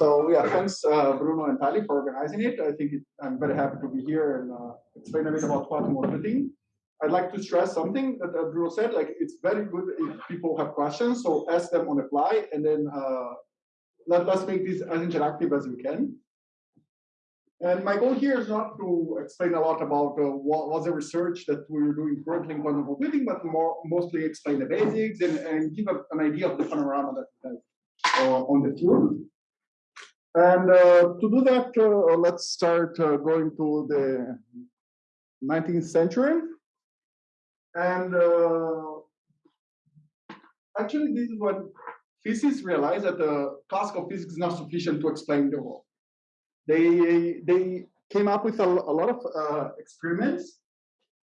So yeah, thanks uh, Bruno and Tali for organizing it. I think it, I'm very happy to be here and uh, explain a bit about quantum computing. I'd like to stress something that uh, Bruno said, like it's very good if people have questions, so ask them on the fly and then uh, let, let's make this as interactive as we can. And my goal here is not to explain a lot about uh, what was the research that we're doing currently in quantum computing, but more mostly explain the basics and, and give a, an idea of the panorama that we have uh, on the field. And uh, to do that, uh, let's start uh, going to the 19th century. And uh, actually, this is when physicists realized that the classical physics is not sufficient to explain the world they they came up with a, a lot of uh, experiments,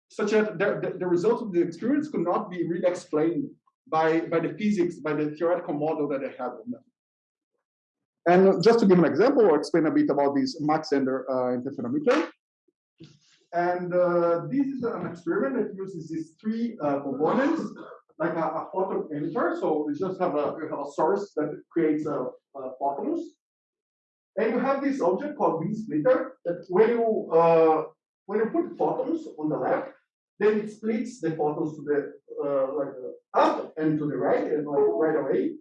such that the, the, results of the experiments could not be really explained by by the physics, by the theoretical model that they had on them. And just to give an example, I'll explain a bit about this Mach-Zehnder uh, interferometer. And uh, this is an experiment that uses these three uh, components, like a, a photon emitter. So we just have a, have a source that creates a, a photons. And you have this object called beam splitter that when you uh, when you put photons on the left, then it splits the photons to the uh, like up and to the right and like right away.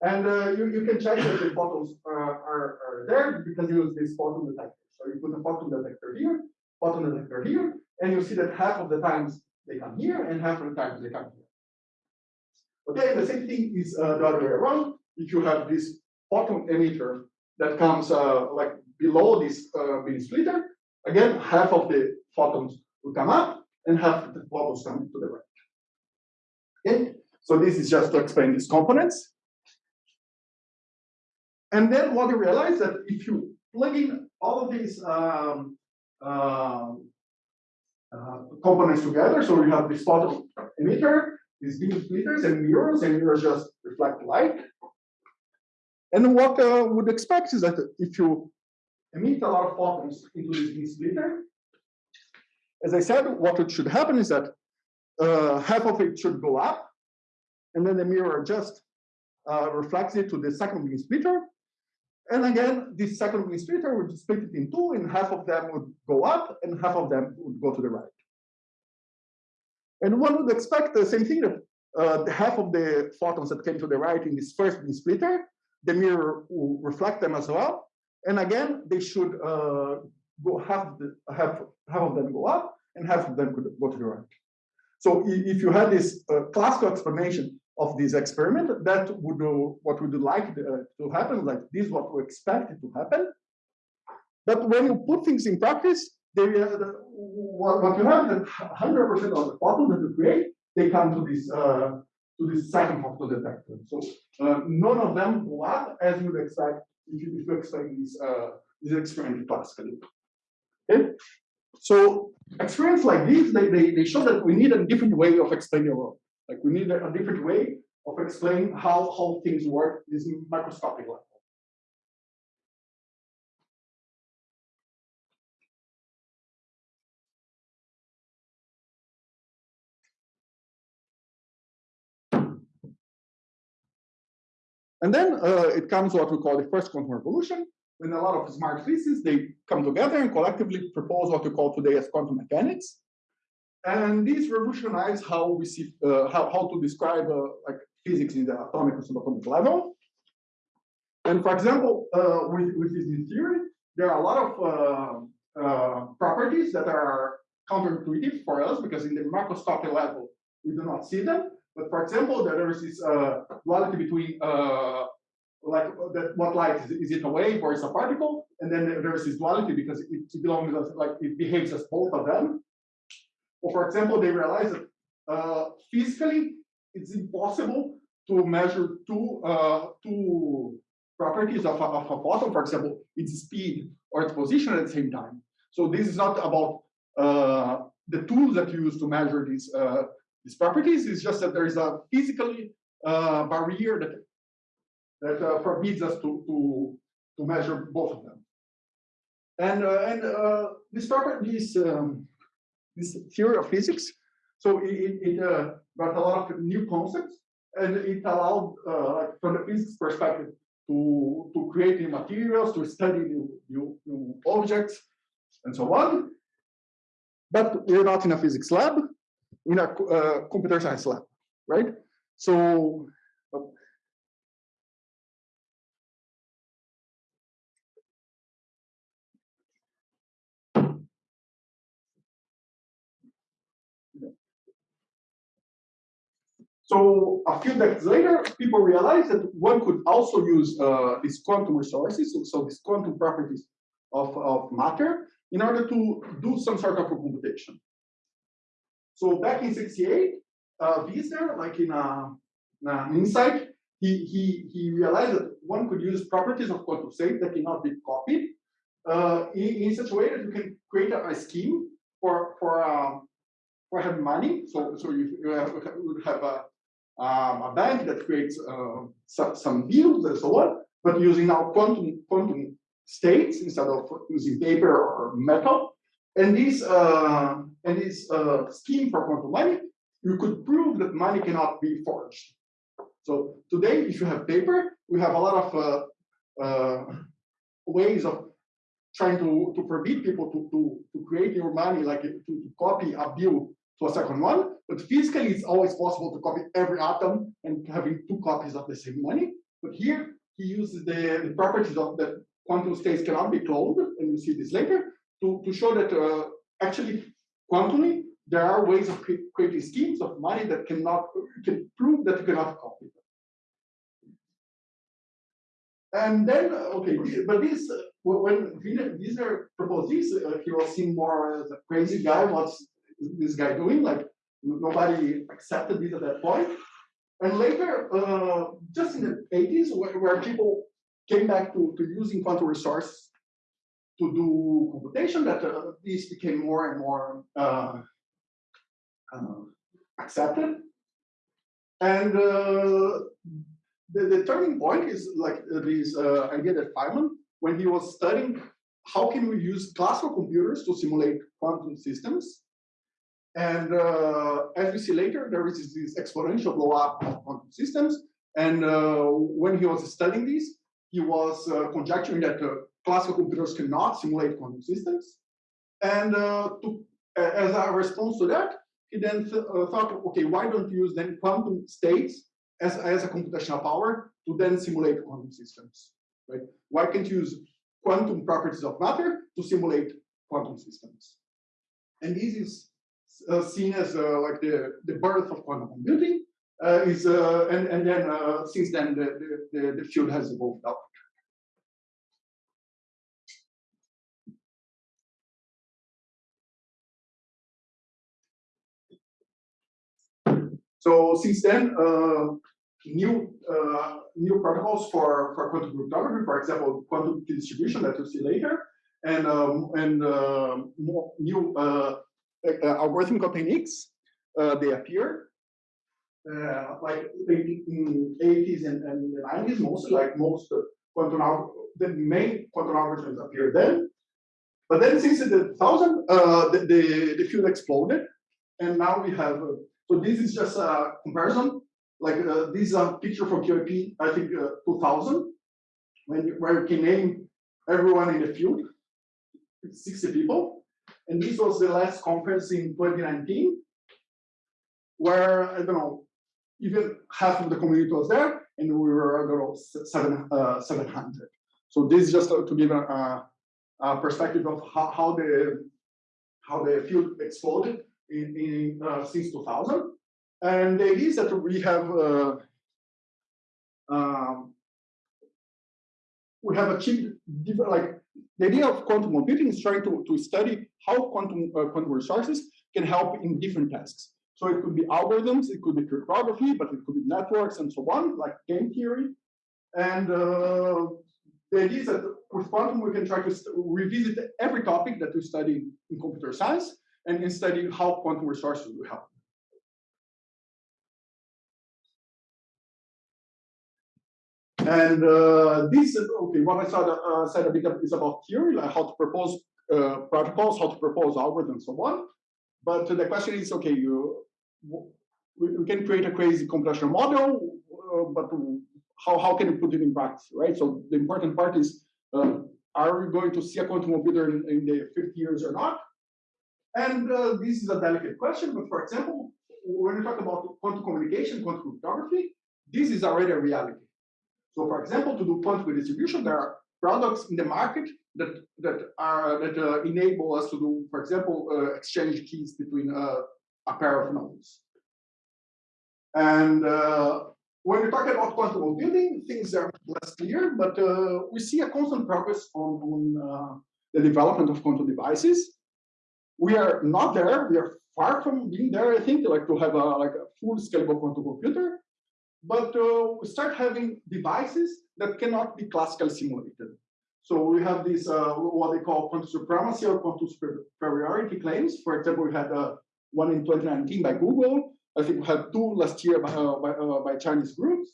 And uh, you, you can check that the photons are, are, are there because you use this photon detector. So you put a photon detector here, photon detector here, and you see that half of the times they come here and half of the times they come here. Okay, the same thing is uh, the other way around. If you have this photon emitter that comes uh, like below this uh, beam splitter, again, half of the photons will come up and half of the photons come to the right. Okay, so this is just to explain these components. And then what you realize that if you plug in all of these um, uh, uh, components together, so you have this photon emitter, these beam splitters and mirrors, and mirrors just reflect light. And what uh, would expect is that if you emit a lot of photons into this beam splitter, as I said, what should happen is that uh, half of it should go up, and then the mirror just uh, reflects it to the second beam splitter. And again, this second splitter would split it in two, and half of them would go up, and half of them would go to the right. And one would expect the same thing that uh, half of the photons that came to the right in this first beam splitter the mirror will reflect them as well. And again, they should uh, go have the have half of them go up and half of them could go to the right. So if you had this uh, classical explanation of this experiment, that would uh, what we would like uh, to happen, like this is what we expect it to happen. But when you put things in practice, they, uh, what, you have that 100% of the photons that you create, they come to this uh, to the second photon detector. So uh, none of them go up as you would expect if you, if you explain this, uh, this experiment classically. Okay? So experiments like these, they, they, they show that we need a different way of explaining the world. Like we need a, different way of explaining how, how things work at this microscopic level. And then uh, it comes what we call the first quantum revolution, when a lot of smart physicists, they come together and collectively propose what we call today as quantum mechanics. And this revolutionized how we see, uh, how, how to describe uh, like physics in the atomic or subatomic level. And for example, uh, with, with this theory, there are a lot of uh, uh, properties that are counterintuitive for us because in the macroscopic level, we do not see them. But for example, there is this uh, duality between like that what light is, is it a wave or is a particle, and then there is this duality because it belongs as like it behaves as both of them. Or for example, they realize that uh, physically it's impossible to measure two uh, two properties of a, of a photon, for example, its speed or its position at the same time. So this is not about uh, the tools that you use to measure these uh, these properties. it's just that there is a physical uh, barrier that that uh, forbids us to, to to measure both of them. And and this property, this um, this theory of physics, so it, it uh, brought a lot of new concepts, and it allowed, uh, from the physics perspective, to, to create new materials, to study new, new, new objects, and so on. But we're not in a physics lab, in a uh, computer science lab, right? So So a few decades later, people realized that one could also use uh, these quantum resources, so, so these quantum properties of, of matter, in order to do some sort of a computation. So back in 68, uh, Wiesner, like in, a, in an insight, he, he, he realized that one could use properties of quantum state that cannot be copied uh, in, in such a way that you can create a, a scheme for, for, um, for having money. So, so you, you would have a, um, a bank that creates uh, some, some bills and so on, but using now quantum quantum states instead of using paper or metal. And this uh, and this uh, scheme for quantum money, you could prove that money cannot be forged. So today, if you have paper, we have a lot of uh, uh, ways of trying to, to forbid people to, to, to create your money, like to, to copy a bill to a second one. But physically, it's always possible to copy every atom and having two copies of the same money. But here, he uses the, the properties of the quantum states cannot be cloned, and you'll see this later, to, to show that uh, actually, quantumly, there are ways of creating schemes of money that cannot can prove that you cannot copy them. And then, uh, okay, but this, uh, when Wiesner proposed this, uh, he was seen more as a crazy guy. What's this guy doing? Like, nobody accepted this at that point. And later, uh, just in the 80s, where, where, people came back to, to using quantum resources to do computation, that uh, this became more and more uh, uh accepted. And uh, the, the, turning point is like this uh, idea that Feynman, when he was studying how can we use classical computers to simulate quantum systems, and uh, as we see later, there is this exponential blow up of quantum systems. And uh, when he was studying this, he was uh, conjecturing that uh, classical computers cannot simulate quantum systems. And uh, to, as a response to that, he then th thought, okay, why don't you use then quantum states as, as a computational power to then simulate quantum systems, right? Why can't you use quantum properties of matter to simulate quantum systems? And this is seen as uh, like the, the birth of quantum computing. Uh, is and and then since then the, the the field has evolved out. So since then, uh, new uh, new protocols for for quantum cryptography, for example, quantum distribution that you'll see later, and um, and uh, more new uh, algorithmic techniques, uh, they appear uh, like in the 80s and, and 90s, mostly like most quantum the main quantum algorithms appeared then. But then since the 2000, uh, the, the, the, field exploded. And now we have, uh, so this is just a comparison. Like uh, this is a picture from QIP, I think 2000, when you, where you can name everyone in the field, 60 people. And this was the last conference in 2019, where, I don't know, even half of the community was there, and we were, I don't know, seven, uh, 700. So this is just to, give a, a, perspective of how, how, the how the field exploded in, in uh, since 2000. And the idea is that we have uh, um, we have achieved different, like the idea of quantum computing is trying to, to study how quantum, uh, quantum resources can help in different tasks. So it could be algorithms, it could be cryptography, but it could be networks and so on, like game theory. And uh, the idea is that with quantum, we can try to revisit every topic that we study in computer science and, study how quantum resources will help. And uh, this, okay, what I said, uh, said a bit is about theory, like how to propose uh, protocols, how to propose algorithms, and so on. But the question is, okay, you we, can create a crazy computational model, uh, but how, how can you put it in practice, right? So the important part is, uh, are we going to see a quantum computer in, in the 50 years or not? And uh, this is a delicate question, but for example, when you talk about quantum communication, quantum cryptography, this is already a reality. So for example, to do quantum distribution, there are products in the market that that are that uh, enable us to do, for example, uh, exchange keys between uh, a pair of nodes. And uh, when we talk about quantum computing, things are less clear, but uh, we see a constant progress on, on uh, the development of quantum devices. We are not there. We are far from being there. I think like to have a like a full scalable quantum computer, but uh, we start having devices that cannot be classically simulated. So we have this uh, what they call quantum supremacy or quantum superiority claims. For example, we had uh, one in 2019 by Google. I think we had two last year by, uh, by, uh, by Chinese groups.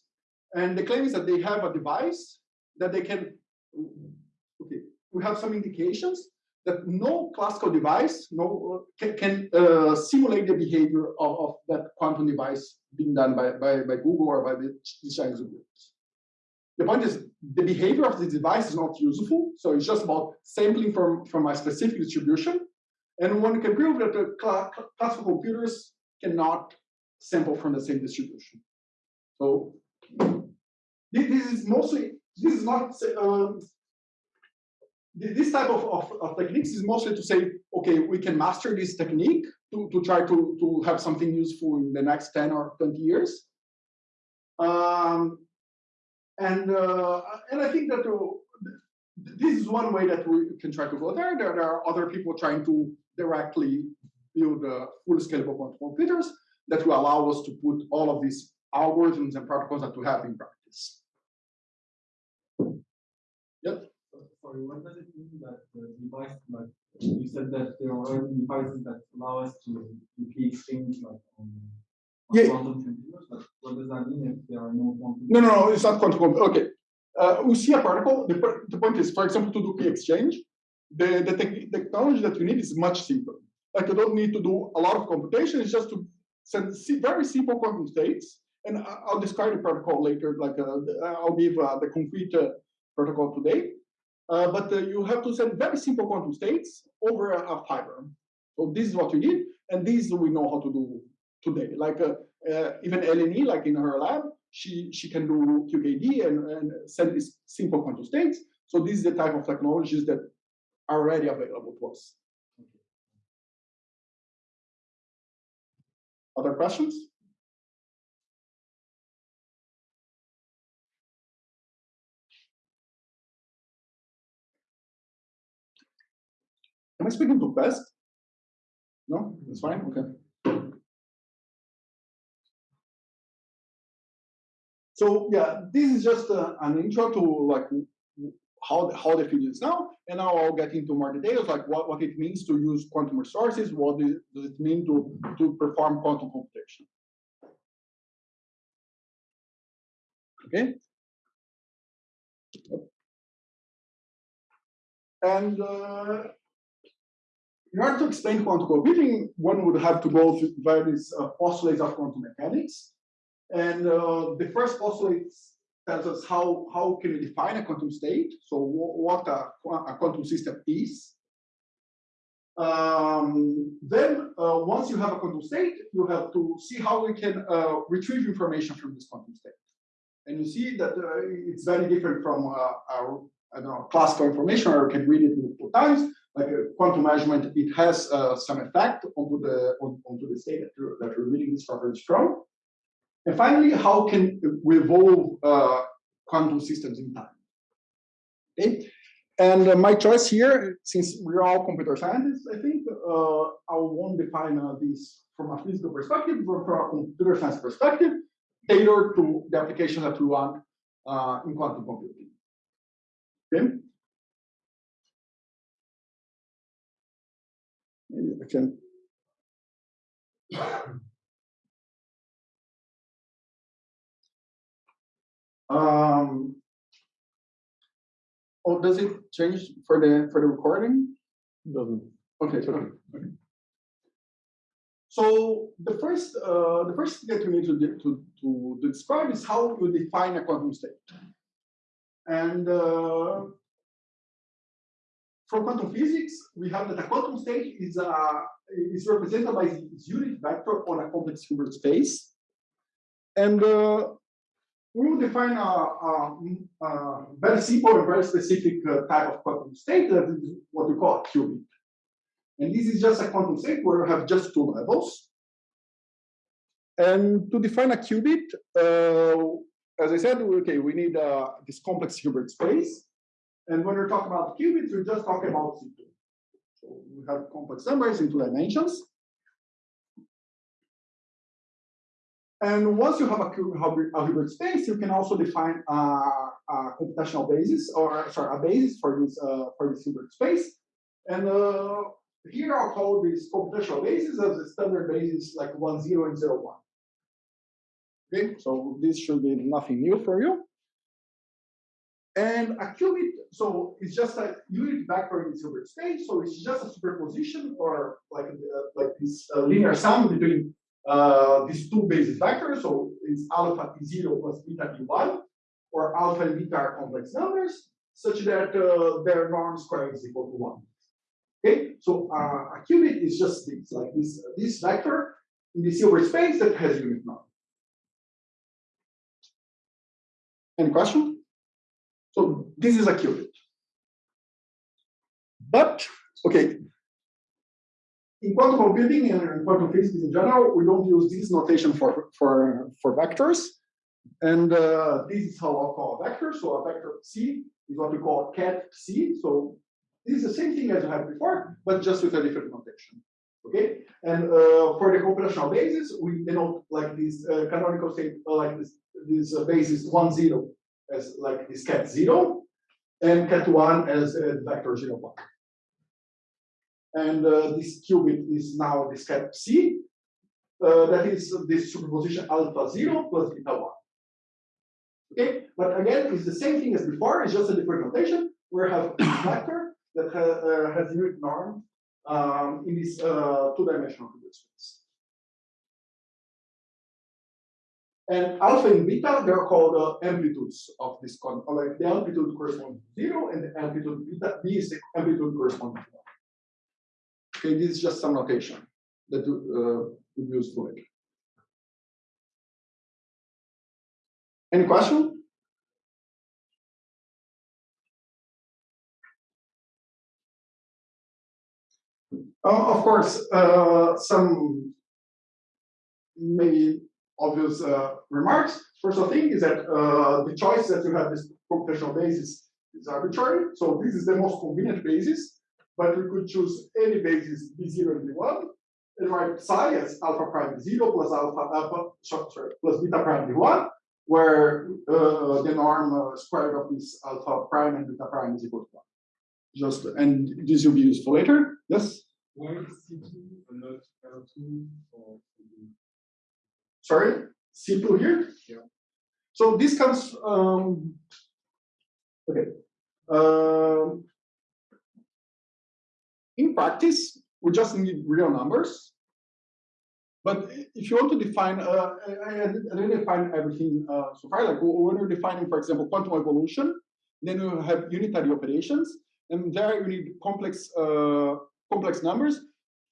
And the claim is that they have a device that they can, okay, we have some indications that no classical device no, can, can uh, simulate the behavior of, of, that quantum device being done by, by, by Google or by the, Chinese groups. The point is the behavior of the device is not useful. So it's just about sampling from, from a specific distribution. And one can prove that the cl classical computers cannot sample from the same distribution. So this is mostly, this is not, um, this type of, of, of, techniques is mostly to say, okay, we can master this technique to, to try to, to have something useful in the next 10 or 20 years. Um, and, uh, and I think that uh, this is one way that we can try to go there. There, there are other people trying to directly build uh, full scalable quantum computers that will allow us to put all of these algorithms and protocols that we have in practice. Yep. What does it mean that the device, like you said that there are already devices that allow us to do key exchange like on, on yeah. quantum computers, but what does that mean if there are no quantum? No, no, no, it's not quantum. Okay. Uh, we see a particle. The, the point is, for example, to do key exchange, the, the te technology that we need is much simpler. Like you don't need to do a lot of computation. It's just to send very simple quantum states. And I'll describe the protocol later. Like uh, I'll give uh, the concrete uh, protocol today. Uh, but uh, you have to send very simple quantum states over a, fiber. So this is what you need, and this we know how to do today. Like uh, even Eleni, like in her lab, she she can do QKD and, and send these simple quantum states. So this is the type of technologies that are already available to us. Other questions? Am I speaking too fast? No, it's fine. Okay. So yeah, this is just uh, an intro to like how the, how the field is now, and now I'll get into more details, like what, what it means to use quantum resources, what does it mean to, to perform quantum computation. Okay. And uh, in order to explain quantum computing, one would have to go through various uh, postulates of quantum mechanics. And uh, the first postulate tells us how, how can we define a quantum state, so what a, a quantum system is. Um, then, uh, once you have a quantum state, you have to see how we can uh, retrieve information from this quantum state. And you see that uh, it's very different from uh, our I don't know, classical information, or you can read it multiple times. Like a quantum measurement, it has uh, some effect onto the on, onto the state that you're, that you're reading this properties from. And finally, how can we evolve uh, quantum systems in time? Okay, and uh, my choice here, since we're all computer scientists, I think uh, I won't define uh, this from a physical perspective, but from a computer science perspective, tailored to the application that we want uh, in quantum computing. Um, oh, does it change for the for the recording? Doesn't. Okay, okay. okay. So the first, uh, the first thing that we need to, de- to, to describe is how you define a quantum state. And uh, from quantum physics, we have that a quantum state is, uh, is represented by its unit vector on a complex Hilbert space. And uh, we will define a, a, a very simple and very specific uh, type of quantum state that is what we call a qubit. And this is just a quantum state where you have just two levels. And to define a qubit, uh, as I said, okay, we need uh, this complex Hilbert space. And when we're talking about qubits, we're just talking about C2. So we have complex numbers in two dimensions. And once you have a, a Hilbert space, you can also define a, a computational basis, or sorry, a basis for this uh, for this Hilbert space. And uh, here I'll call this computational basis as a standard basis like one zero and zero one. Okay, so this should be nothing new for you. And a qubit, so it's just a unit vector in the Hilbert space, so it's just a superposition or like uh, like this uh, linear sum between uh, these two basis vectors. So it's alpha t zero plus beta t one, or alpha and beta are complex numbers, such that uh, their norm square is equal to one. Okay, so uh, a qubit is just this, like this this vector in the Hilbert space that has unit norm. Any question? So this is a qubit. But, okay, in quantum computing and in quantum physics in general, we don't use this notation for, for, for vectors. And uh, this is how I call a vector. So a vector psi is what we call ket psi. So this is the same thing as you had before, but just with a different notation. Okay, and uh, for the computational basis, we denote like this uh, canonical state, uh, like this, this uh, basis one zero as like this ket zero, and ket one as a vector zero one. And uh, this qubit is now this ket psi, uh, that is this superposition alpha zero plus beta one. Okay, but again, it's the same thing as before, it's just a different notation. We have a vector that ha uh, has unit norm um, in this uh, two-dimensional space. And alpha and beta, they're called uh, amplitudes of this con. Like the amplitude corresponds to zero, and the amplitude beta b is the amplitude corresponding to one. Okay, this is just some notation that uh, would be useful later. Any question? Uh, of course, uh, some maybe obvious uh, remarks. First of thing is that uh, the choice that you have this computational basis is arbitrary. So this is the most convenient basis, but we could choose any basis b0 and b1 and write psi as alpha prime b0 plus alpha alpha sorry, plus beta prime b1, where uh, the norm uh, squared of this alpha prime and beta prime is equal to one. Just and this will be useful later. Yes. Why is C two and not L two or C2? Sorry, C2 here? Yeah. So this comes, um, okay. Um, in practice, we just need real numbers. But if you want to define, uh, I, I I didn't define everything uh, so far. Like when you're defining, for example, quantum evolution, then you have unitary operations, and there you need complex uh, complex numbers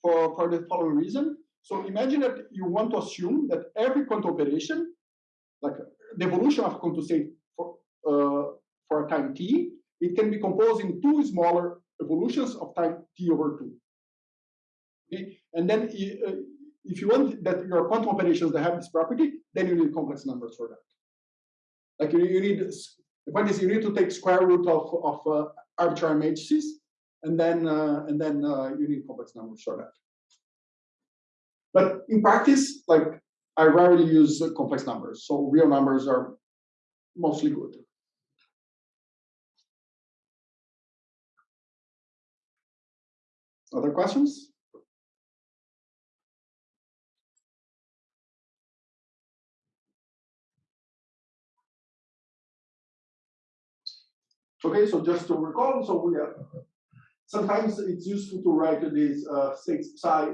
for for the following reason. So imagine that you want to assume that every quantum operation, like the evolution of quantum state for, uh, for a time t, it can be composed in two smaller evolutions of time t over two. Okay, and then uh, if you want that your quantum operations that have this property, then you need complex numbers for that. Like you, you need the point is you need to take square root of of uh, arbitrary matrices, and then uh, and then uh, you need complex numbers for that. But in practice, like I rarely use complex numbers, so real numbers are mostly good. Other questions? Okay, so just to recall, so we have sometimes it's useful to write these uh, states psi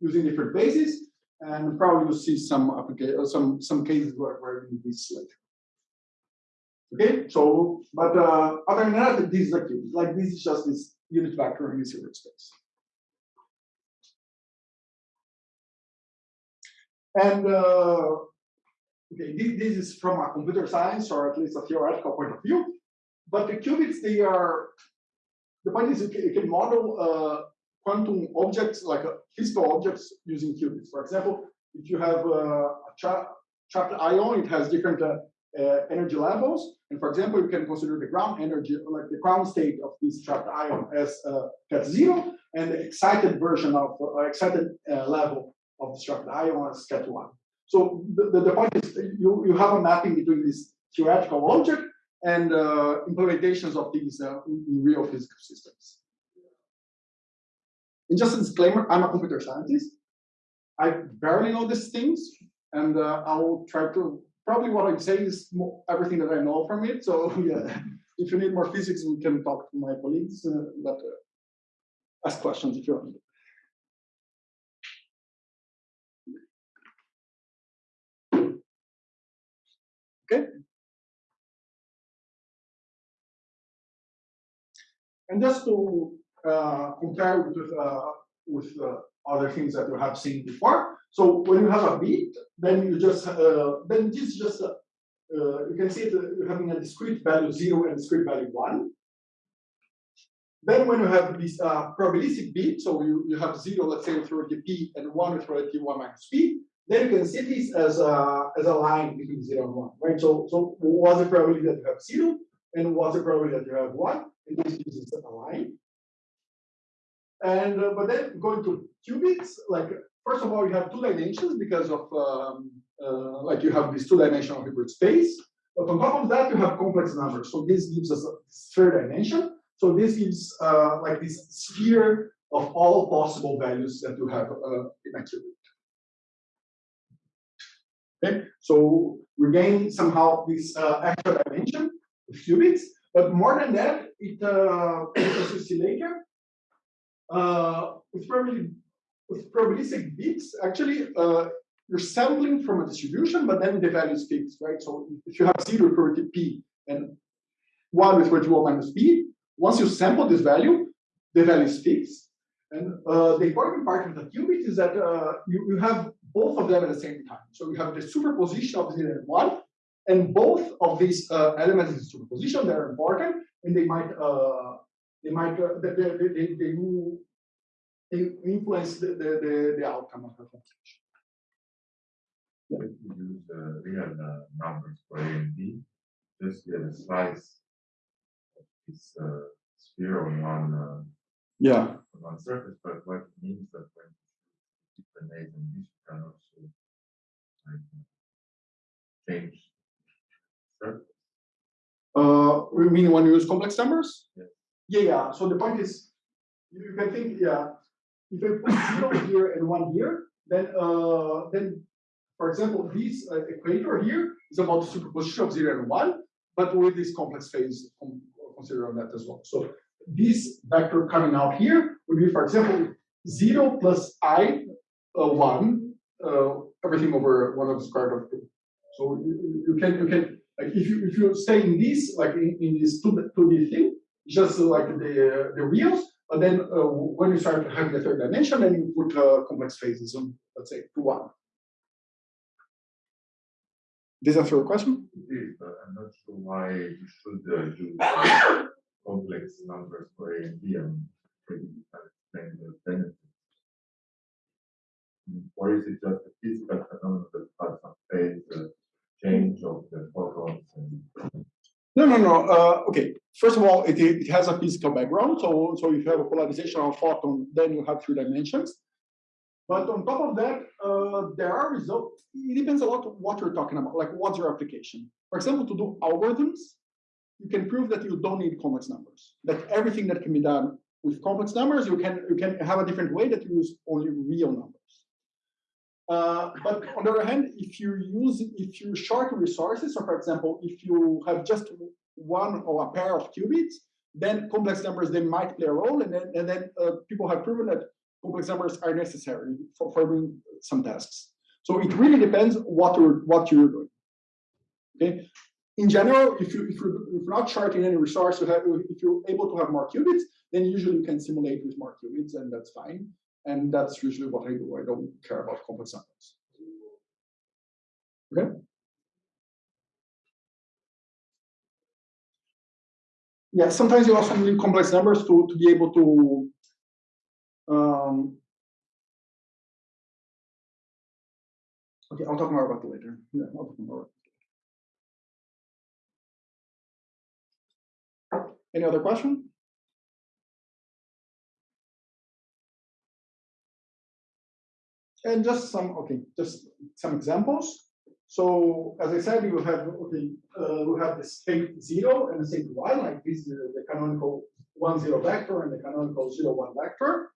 using different bases. And probably you'll see some application, some, some cases where, where you need this later. Okay, so, but, uh, other than that, this is a cube, like this is just this unit vector in this unit space. And, uh, okay, this, this is from a computer science or at least a theoretical point of view. But the qubits, they are, the point is you can, you can model uh, quantum objects like physical objects using qubits. For example, if you have uh, a tra trapped ion, it has different uh, uh, energy levels. And for example, you can consider the ground energy, like the ground state of this trapped ion as uh, ket zero, and the excited version of uh, excited uh, level of the trapped ion as ket one. So the, the, point is you, you have a mapping between this theoretical object and implementations of these in real physical systems. And just a disclaimer, I'm a computer scientist. I barely know these things, and uh, I will try to probably what I'm saying is more, everything that I know from it. So yeah, if you need more physics, we can talk to my colleagues, uh, but uh, ask questions if you want. Okay. And just to uh, compare with uh, with uh, other things that you have seen before. So when you have a bit, then you just uh, then this is just you can see it uh, having a discrete value zero and discrete value one. Then when you have this uh, probabilistic bit, so you, you have zero, let's say with probability p, and one with probability one minus p, then you can see this as a as a line between zero and one, right? So so what's the probability that you have zero, and what's the probability that you have one? And this is a line. And uh, but then going to qubits, like first of all, you have two dimensions because of um, uh, like you have this two-dimensional Hilbert space. But on top of that, you have complex numbers. So this gives us a third dimension. So this gives uh, like this sphere of all possible values that you have uh, in a qubit. Okay, so we gain somehow this uh, extra dimension of qubits, but more than that, it uh, as you see later, uh, with probably with probabilistic bits, actually, uh, you're sampling from a distribution, but then the value is fixed, right? So if you have zero probability p and one with probability one minus p, once you sample this value, the value is fixed. And uh, the important part of the qubit is that uh, you, you have both of them at the same time. So you have the superposition of zero and one, and both of these uh, elements in superposition, they're important, and they might uh, they might uh, they, they, they, they, influence the, the, the, the outcome of the computation. If you use uh, real uh, numbers for A and B, just get a slice of this uh, sphere on one uh, yeah on one surface, but what it means that when you different A's and B's, you can also like, change surface. Uh, you mean when you use complex numbers? Yeah. Yeah, yeah. So the point is, you can think, yeah, if I put zero here and one here, then uh, then, for example, this uh, equator here is about the superposition of zero and one, but with this complex phase con consider on that as well. So this vector coming out here would be, for example, zero plus i uh, one, uh, everything over one of the square root of two. So you, you can you can like if you if you stay in this like in, in this two two D thing, just like the the reals, but then uh, when you start having the third dimension, then you put uh, complex phases on, let's say, to one. That answer your question? It is, but I'm not sure why you should uh, use complex numbers for A and B. I'm you explain the benefits. Or is it just a physical phenomenon that has some phase uh, change of the photons and No, no, no. Uh, okay. First of all, it, it has a physical background. So, so if you have a polarization of a photon, then you have three dimensions. But on top of that, uh, there are results. It depends a lot on what you're talking about. Like, what's your application? For example, to do algorithms, you can prove that you don't need complex numbers. That everything that can be done with complex numbers, you can you can have a different way that you use only real numbers. Uh, but on the other hand, if you use if you short resources, so for example, if you have just one or a pair of qubits, then complex numbers they might play a role, and then and then uh, people have proven that complex numbers are necessary for, doing some tasks. So it really depends what you're what you're doing. Okay. In general, if you if you're, if you're not short any resource, you have, if you're able to have more qubits, then usually you can simulate with more qubits, and that's fine. And that's usually what I do. I don't care about complex numbers. Okay. Yeah, sometimes you also need complex numbers to, to be able to um, okay, I'll talk more about it later. Yeah, I'll talk more. about. Any other question? And just some, okay, just some examples. So as I said, you have, okay, uh, we have the state zero and the state one, like this is the canonical one zero vector and the canonical zero one vector.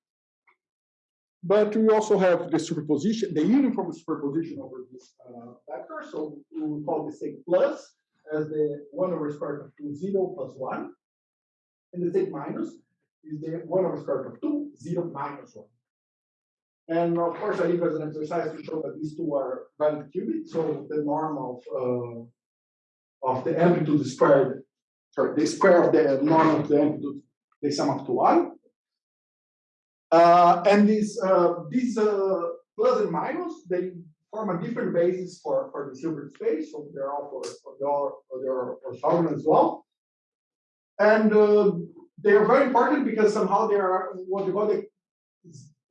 But we also have the superposition, the uniform superposition over this uh, vector. So we will call the state plus as the one over square root of two zero plus one. And the state minus is the one over square root of two zero minus one. And of course, I leave as an exercise to show that these two are valid qubits. So the norm of uh, of the amplitude squared, sorry, the square of the norm of the amplitude, they sum up to one. Uh, and these uh, these uh, plus and minus, they form a different basis for for the Hilbert space. So they're all for, for the or they're orthogonal as well. And uh, they are very important because somehow they are what we call the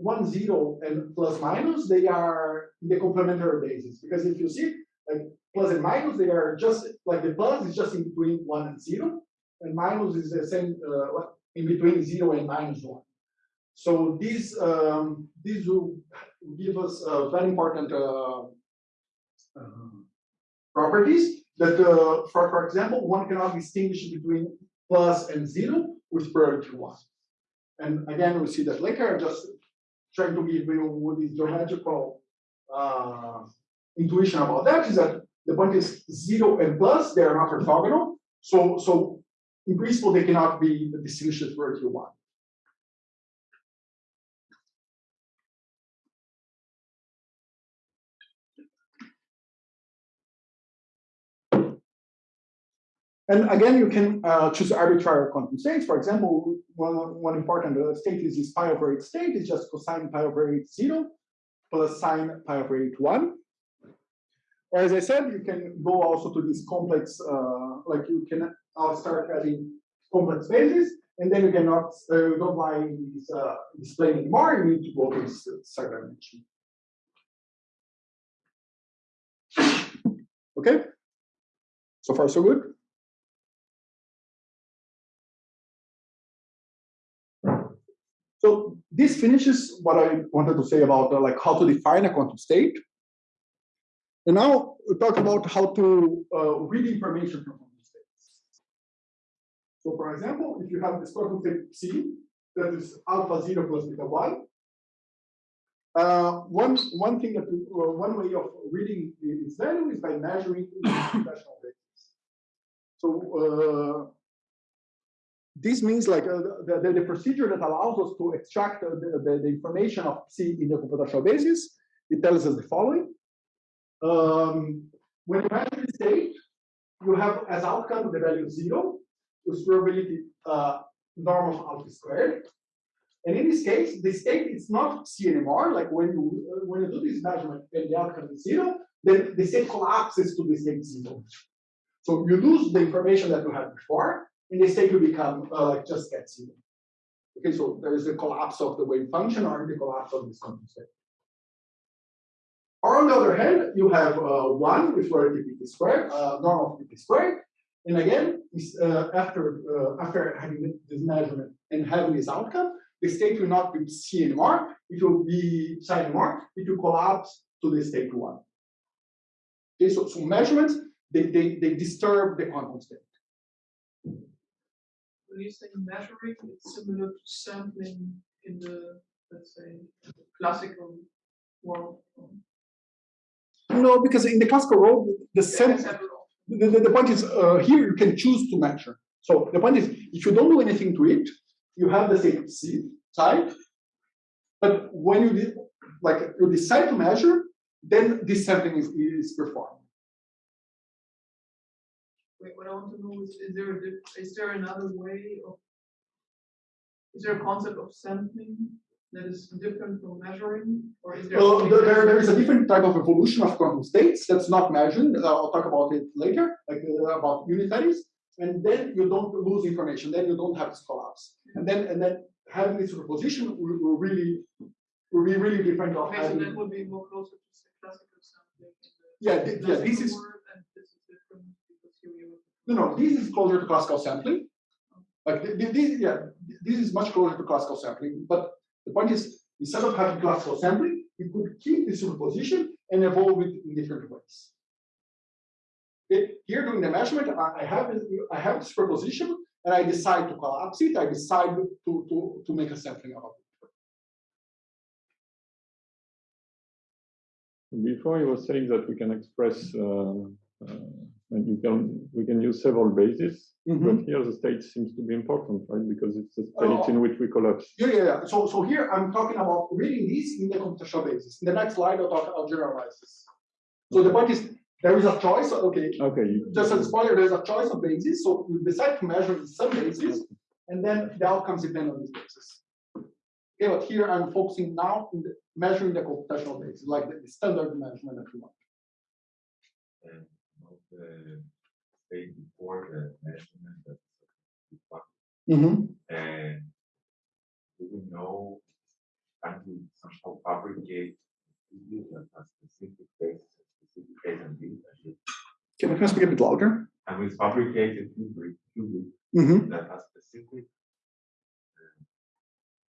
one zero and plus minus, they are the complementary basis. Because if you see, like plus and minus, they are just like the plus is just in between one and zero, and minus is the same uh, in between zero and minus one. So these um, these will give us uh, very important uh, uh properties that, uh, for for example, one cannot distinguish between plus and zero with priority one. And again, we see that later. Just trying to give you with this geometrical uh, intuition about that is that the point is zero and plus, they are not orthogonal. So, so in principle, they cannot be distinguished for Q1. And again, you can uh, choose arbitrary quantum states. For example, one, one important uh, state is this pi over 8 state is just cosine pi over 8 0 plus sine pi over 8 1. Or as I said, you can go also to this complex, uh, like you can uh, start adding complex bases, and then you cannot, uh, don't this uh, display anymore, you need to go to this third dimension. Okay, so far so good. So this finishes what I wanted to say about uh, like how to define a quantum state. And now we talk about how to uh, read information from quantum states. So for example, if you have this quantum state psi, that is alpha zero plus beta one, uh, one one thing that uh, one way of reading its value is by measuring the computational basis. So uh, this means like uh, the, the, the, procedure that allows us to extract the, the, the, information of psi in the computational basis, it tells us the following. Um, when you measure the state, you have as outcome the value zero, with probability uh, norm of alpha squared. And in this case, the state is not psi anymore. Like when you uh, when you do this measurement and the outcome is zero, then the state collapses to the state zero. So you lose the information that you had before, in this state, you become uh, like just get zero. Okay, so there is a collapse of the wave function or the collapse of this quantum state. Or on the other hand, you have uh, one with relativity squared, uh, normal pt squared, and again, uh, after uh, after having this measurement and having this outcome, the state will not be psi anymore. It will be psi anymore. It will collapse to the state one. Okay, so, so measurements they, they, they disturb the quantum state when you say measuring, it's similar to sampling in the, let's say, classical world. No, because in the classical world, the same. The, the, the, point is uh, here you can choose to measure. So the point is, if you don't do anything to it, you have the same C side, But when you did, like, you decide to measure, then this sampling is, is performed. Wait, what I want to know is, is there a, is there another way of? Is there a concept of sampling that is different from measuring, or is there? Only there, there- there is a different type of evolution of quantum states that's not measured. Uh, I'll talk about it later, like uh, about unitaries. And then you don't lose information. Then you don't have this collapse. And then and then having this superposition will, will really will be really different. Of Okay, so that would be more closer to classical sampling. in the yeah, yeah. This is world, this is different because here you. No, no. This is closer to classical sampling. Like thi- thi- this, yeah, this is much closer to classical sampling. But the point is, instead of having classical sampling, you could keep the superposition and evolve it in different ways. Here doing the measurement, I have, I have superposition and I decide to collapse it, I decide to, to, to make a sampling out of it. Before he was saying that we can express, uh, uh, and you can, we can use several bases, mm-hmm. but here the state seems to be important, right? Because it's the state oh. in which we collapse. Yeah, yeah, yeah. So, so here I'm talking about reading these in the computational basis. In the next slide, I'll talk, about generalizes. So the point is, there is a choice, okay, Okay. just as a spoiler, there's a choice of bases. so you decide to measure in some bases, and then the outcomes depend on these bases. Okay, but here I'm focusing now in the measuring the computational basis, like the the standard measurement that we want. Mm. The state before the measurement that we want, and do we know, can we somehow fabricate has specific basis, specific case and Can I speak a bit louder? and we fabricate a qubit, qubit Mm-hmm, that has specific uh,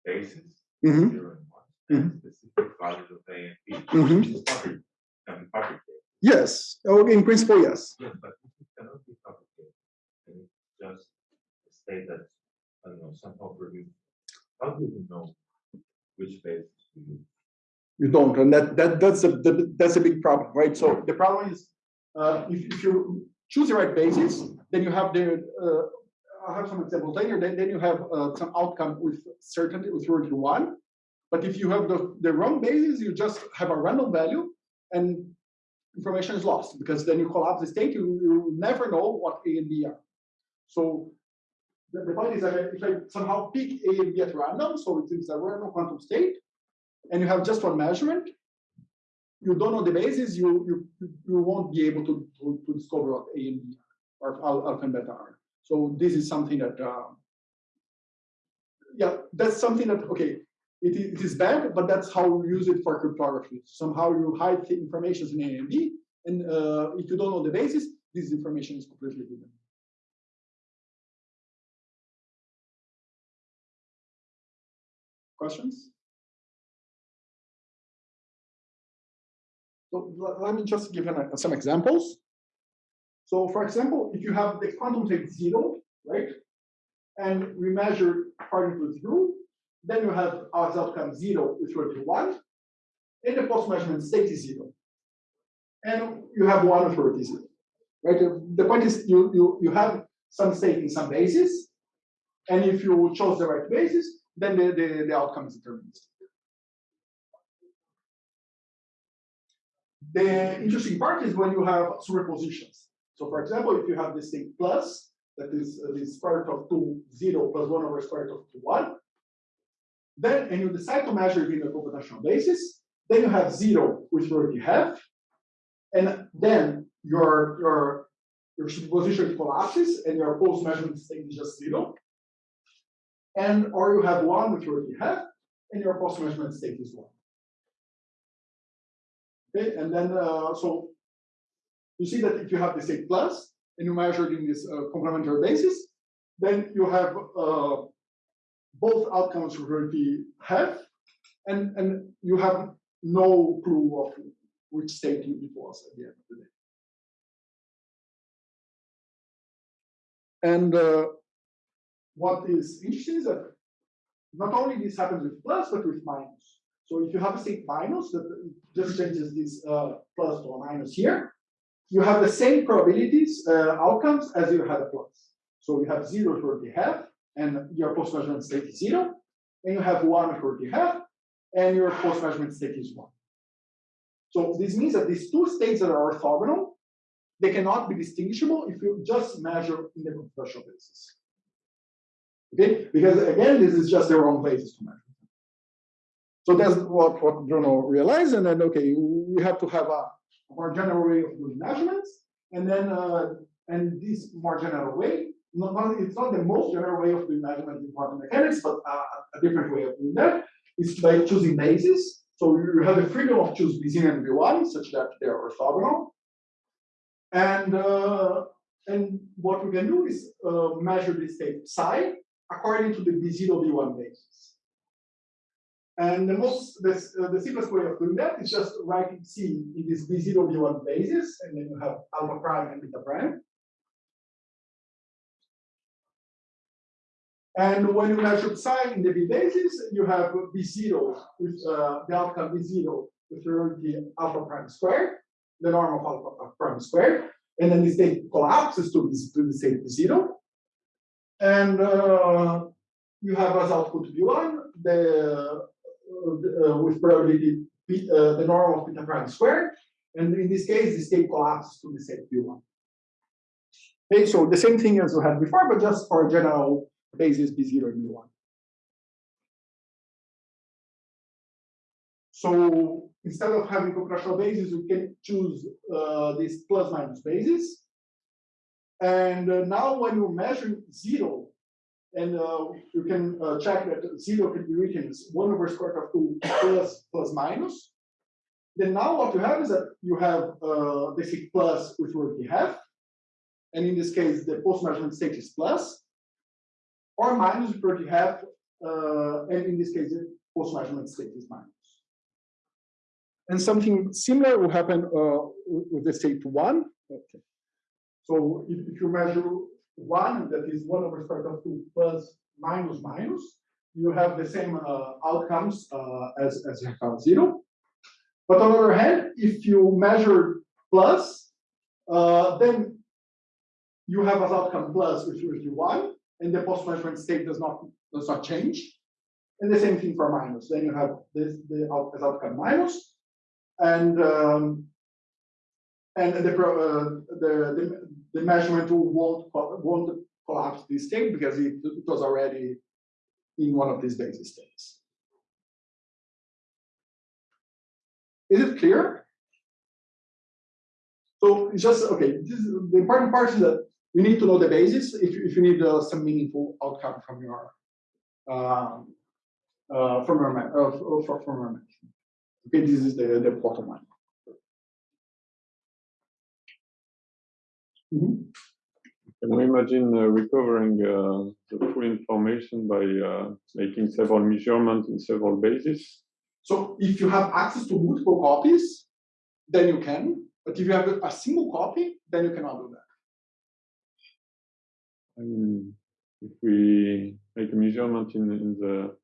basis, mm-hmm, zero and one, and specific values of A and B. Mhm. Fabric, can be fabricated. Yes, oh, in principle, yes. Yes, but it cannot be it's just state that, I don't know, somehow produce. How do you know which to use? You don't, and that, that, that's a, that's a big problem, right? So the problem is, uh, if, if you choose the right basis, then you have the, uh, I'll have some examples later, then, then you have, uh, some outcome with certainty, with certainty one. But if you have the, the wrong basis, you just have a random value and information is lost, because then you collapse the state, you, you never know what A and B are. So the, the point is that if I somehow pick A and B at random, so it is a random quantum state, and you have just one measurement, you don't know the basis, you you you won't be able to to, to discover what A and B are, or alpha and beta are. So this is something that uh, yeah, that's something that okay, it is, it is bad, but that's how we use it for cryptography. Somehow you hide the information in A and B, and uh, if you don't know the basis, this information is completely hidden. Questions? So let me just give an- some examples. So for example, if you have the quantum state zero, right? And we measure according to then you have as outcome zero with equal to one, and the post measurement state is zero. And you have one with equal zero. Right? The point is you you you have some state in some basis, and if you chose the right basis, then the, the, the outcome is deterministic. The interesting part is when you have superpositions. So for example, if you have this thing plus, that is uh, the square root of two, zero plus one over square root of two, one, then, and you decide to measure it in a computational basis, then you have zero, which you already have, and then your, your, your superposition collapses and your post measurement state is just zero. And, or you have one, which you already have, and your post measurement state is one. Okay, and then, uh, so you see that if you have the state plus and you measure it in this uh, complementary basis, then you have uh, both outcomes already have, and, and you have no clue of which state it was at the end of the day. And uh, what is interesting is that not only this happens with plus, but with minus. So if you have a state minus that just changes this uh, plus to a minus here, you have the same probabilities uh, outcomes as you had a plus. So you have zero for the half, and your post measurement state is zero, and you have one the half, and your post-measurement state is one. So this means that these two states that are orthogonal, they cannot be distinguishable if you just measure in the computational basis. Okay, because again, this is just the wrong basis to measure. So that's what, what Bruno realized, and then okay, we have to have a more general way of doing measurements, and then uh, and this more general way, not, it's not the most general way of doing measurements in quantum mechanics, but uh, a different way of doing that is by choosing bases. So you have the freedom of choose B0 and B1 such that they are orthogonal. And uh, and what we can do is uh, measure the state psi according to the B0 B1 basis. And the most the, uh, the simplest way of doing that is just writing psi in this B0 B1 basis, and then you have alpha prime and beta prime. And when you measure psi in the B basis, you have B0 with uh, the outcome B0 with the alpha prime squared, the norm of alpha prime squared, and then the state collapses to, to the state B0. And uh, you have as output B1 the uh, with probability uh, the norm of beta prime squared, and in this case, the state collapses to the state B1. Okay, so the same thing as we had before, but just for general basis B0 and B1. So instead of having computational basis, we can choose uh, this plus minus basis. And uh, now when you measure zero, and uh, you can uh, check that zero can be written as one over square root of two plus plus minus. Then now what you have is that you have uh, basic plus which word you have. And in this case, the post-measurement state is plus, or minus word you have, uh, and in this case, the post-measurement state is minus. And something similar will happen uh, with the state one. Okay. So if, if you measure one, that is one over square root of two plus minus minus, you have the same uh, outcomes uh, as, as you have zero. But on the other hand, if you measure plus, uh, then you have as outcome plus, which is one, and the post-measurement state does not does not change. And the same thing for minus. Then you have this the out, as outcome minus, and um, and the, uh, the, the the measurement won't won't collapse this state because it, it was already in one of these basis states. Is it clear? So it's just okay. This is, the important part is that you need to know the basis if you, if you need uh, some meaningful outcome from your um, uh, from your uh, from, from your. Okay, this is the the bottom line. Mm -hmm. Can we imagine uh, recovering uh, the full information by uh, making several measurements in several bases? So if you have access to multiple copies, then you can. But if you have a single copy, then you cannot do. I mean, if we make a measurement in, in the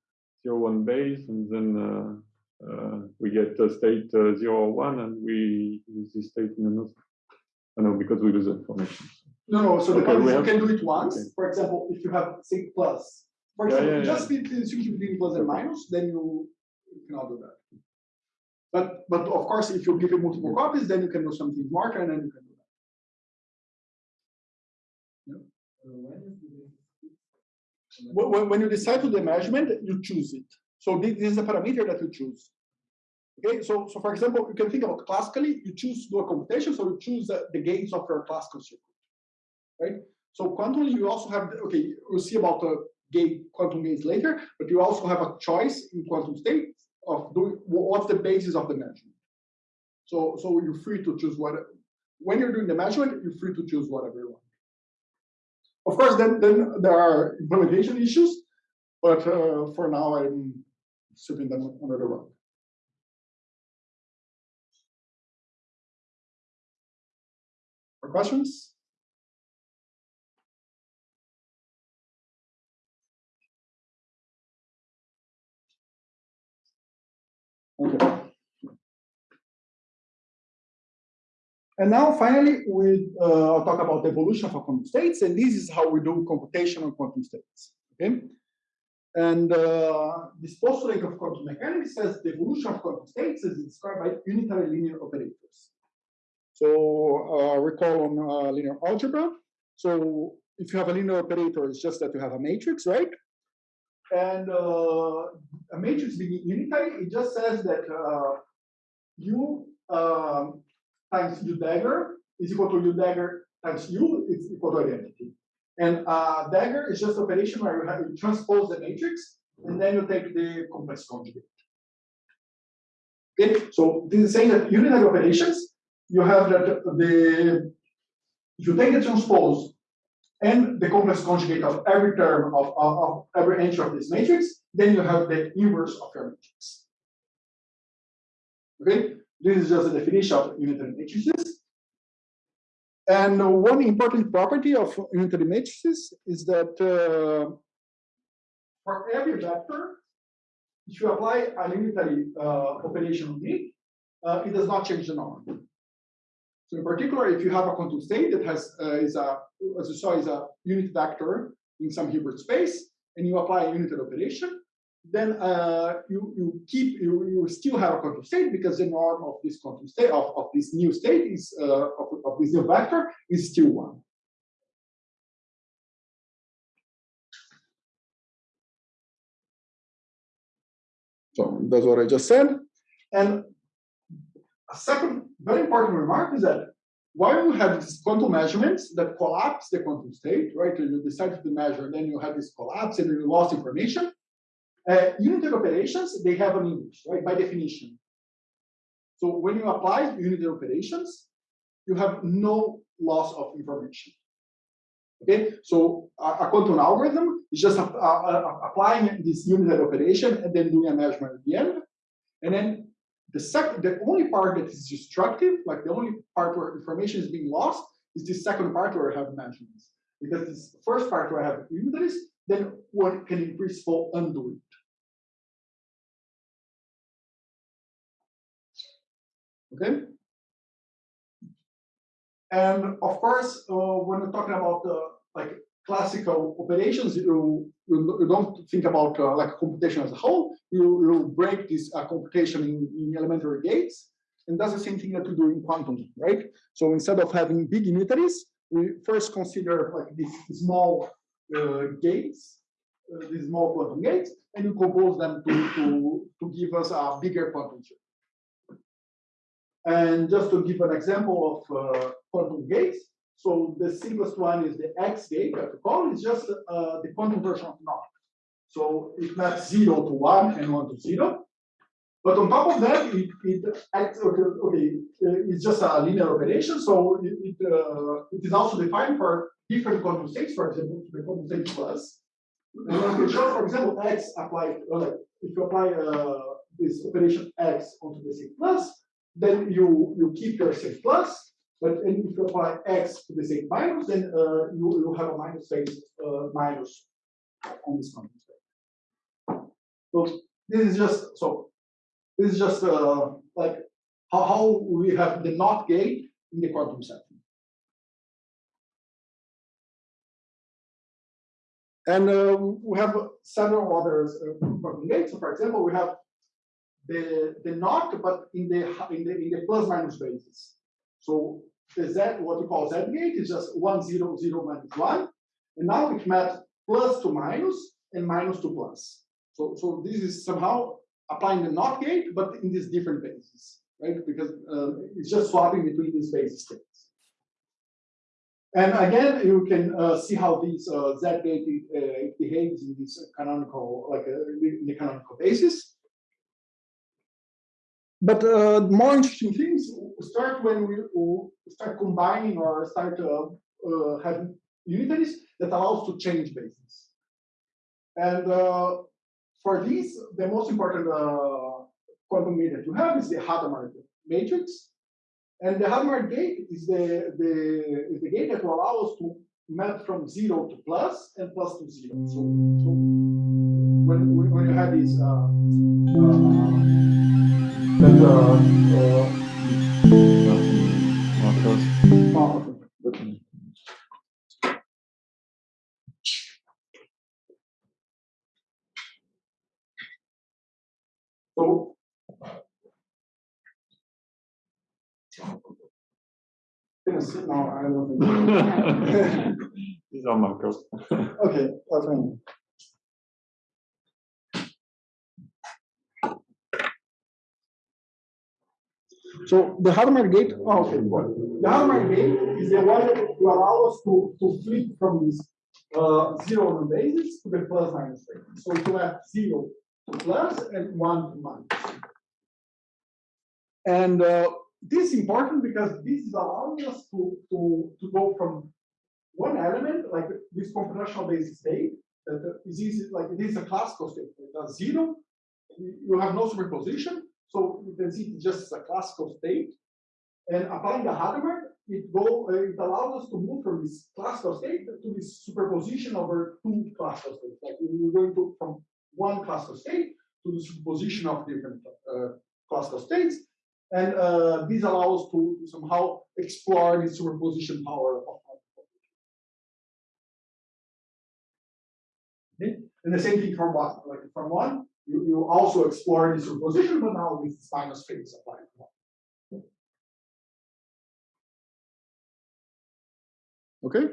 zero one base and then uh, uh, we get the state uh, zero one and we use this state in another I know because we lose information. No, no. So the Okay, is you have- can do it once. okay. For example, if you have say plus, for example, yeah, just yeah. need to between plus and minus, then you, you cannot do that. But but of course, if you give it multiple copies, then you can do something smarter, and then you can do that. Uh, when the? When, you decide to the measurement, you choose it. So this, is a parameter that you choose. Okay, so so for example, you can think about classically, you choose to do a computation, so you choose uh, the gains of your classical circuit, right? So quantumly, you also have okay, we'll see about the gate quantum gates later, but you also have a choice in quantum state of doing what's the basis of the measurement. So so you're free to choose what when you're doing the measurement, you're free to choose whatever you want. Of course, then then there are implementation issues, but uh, for now I'm sweeping them under the rug. For questions? Okay. And now finally, we uh, talk about the evolution of quantum states, and this is how we do computation on quantum states. Okay. And uh, this postulate of quantum mechanics says the evolution of quantum states is described by unitary linear operators. So uh, recall on uh, linear algebra. So if you have a linear operator, it's just that you have a matrix, right? And uh, a matrix being unitary, it just says that uh, u um, times u dagger is equal to u dagger times u is equal to identity. And uh, dagger is just operation where you have you transpose the matrix and then you take the complex conjugate. Okay, so this is saying that unitary operations, you have that the if you take the transpose and the complex conjugate of every term of, of, of every entry of this matrix, then you have the inverse of your matrix. Okay, this is just a definition of unitary matrices. And one important property of unitary matrices is that uh, for every vector, if you apply a unitary uh, operation on it, uh, it does not change the norm. So in particular, if you have a quantum state that has uh, is a as you saw is a unit vector in some Hilbert space, and you apply a unitary operation, then uh, you you keep you you still have a quantum state because the norm of this quantum state of, of this new state is uh, of, of this new vector is still one. So that's what I just said. And a second very important remark is that while you have these quantum measurements that collapse the quantum state, right? You decide to measure, and then you have this collapse and you lost information. Uh, unitary operations, they have an inverse, right? By definition. So when you apply unitary operations, you have no loss of information. Okay, so a, a quantum algorithm is just a, a, applying this unitary operation and then doing a measurement at the end. And then the second, the only part that is destructive, like the only part where information is being lost, is the second part where I have measurements. Because this first part where I have unitaries, then one can in principle undo it. Okay. And of course, uh, when we're talking about uh, like classical operations, you, you, don't think about uh, like computation as a whole. You, you break this uh, computation in, in elementary gates, and that's the same thing that we do in quantum, right? So instead of having big unitaries, we first consider like these small uh, gates, uh, these small quantum gates, and you compose them to, to, to give us a bigger quantum. And just to give an example of uh, quantum gates, so the simplest one is the X gate call is just uh, the quantum version of NOT. So it maps zero to one and one to zero. But on top of that, it, it acts, okay, okay, it's just a linear operation. So it, it, uh, it is also defined for different quantum states, for example, the quantum state plus. And we show, for example, X applied, like if you apply uh, this operation X onto the state plus, then you, you keep your state plus, but if you apply x to the state minus, then uh, you, you have a minus phase uh, minus on this state. So this is just so this is just uh, like how, how we have the NOT gate in the quantum setting. And uh, we have several other uh, gates. So for example, we have the the NOT, but in the in the in the plus minus basis. So the Z, what we call Z gate, is just one zero zero minus one, and now it maps plus to minus and minus to plus. So so this is somehow applying the NOT gate, but in these different bases, right? Because uh, it's just swapping between these base states. And again, you can uh, see how this uh, Z gate uh, behaves in this canonical, like uh, in the canonical basis. But uh, more interesting things start when we start combining or start uh, uh, having unitaries that allows to change bases. And uh, for these, the most important uh, quantum gate that you have is the Hadamard matrix. And the Hadamard gate is the, the, is the gate that will allow us to map from zero to plus and plus to zero. So, so when, when you have these uh, then the uh, no, I wasn't. He's on my coast. okay, that's fine. So the Hadamard gate, oh, okay, the Hadamard gate is the one that will allow us to, to flip from this uh, zero on the basis to the plus minus rate. So to have zero to plus and one to minus. And uh, this is important because this is allowing us to, to, to go from one element, like this computational basis state, that is easy, like it is a classical state, it zero, you have no superposition, so you can see it's just a classical state. And applying the Hadamard, it go, uh, it allows us to move from this classical state to this superposition over two classical states. Like we're going to from one classical state to the superposition of different uh, classical states. And uh, this allows to somehow explore the superposition power of Okay? And the same thing from one, like from one, you, you also explore the superposition, but now with minus phase applied. Okay?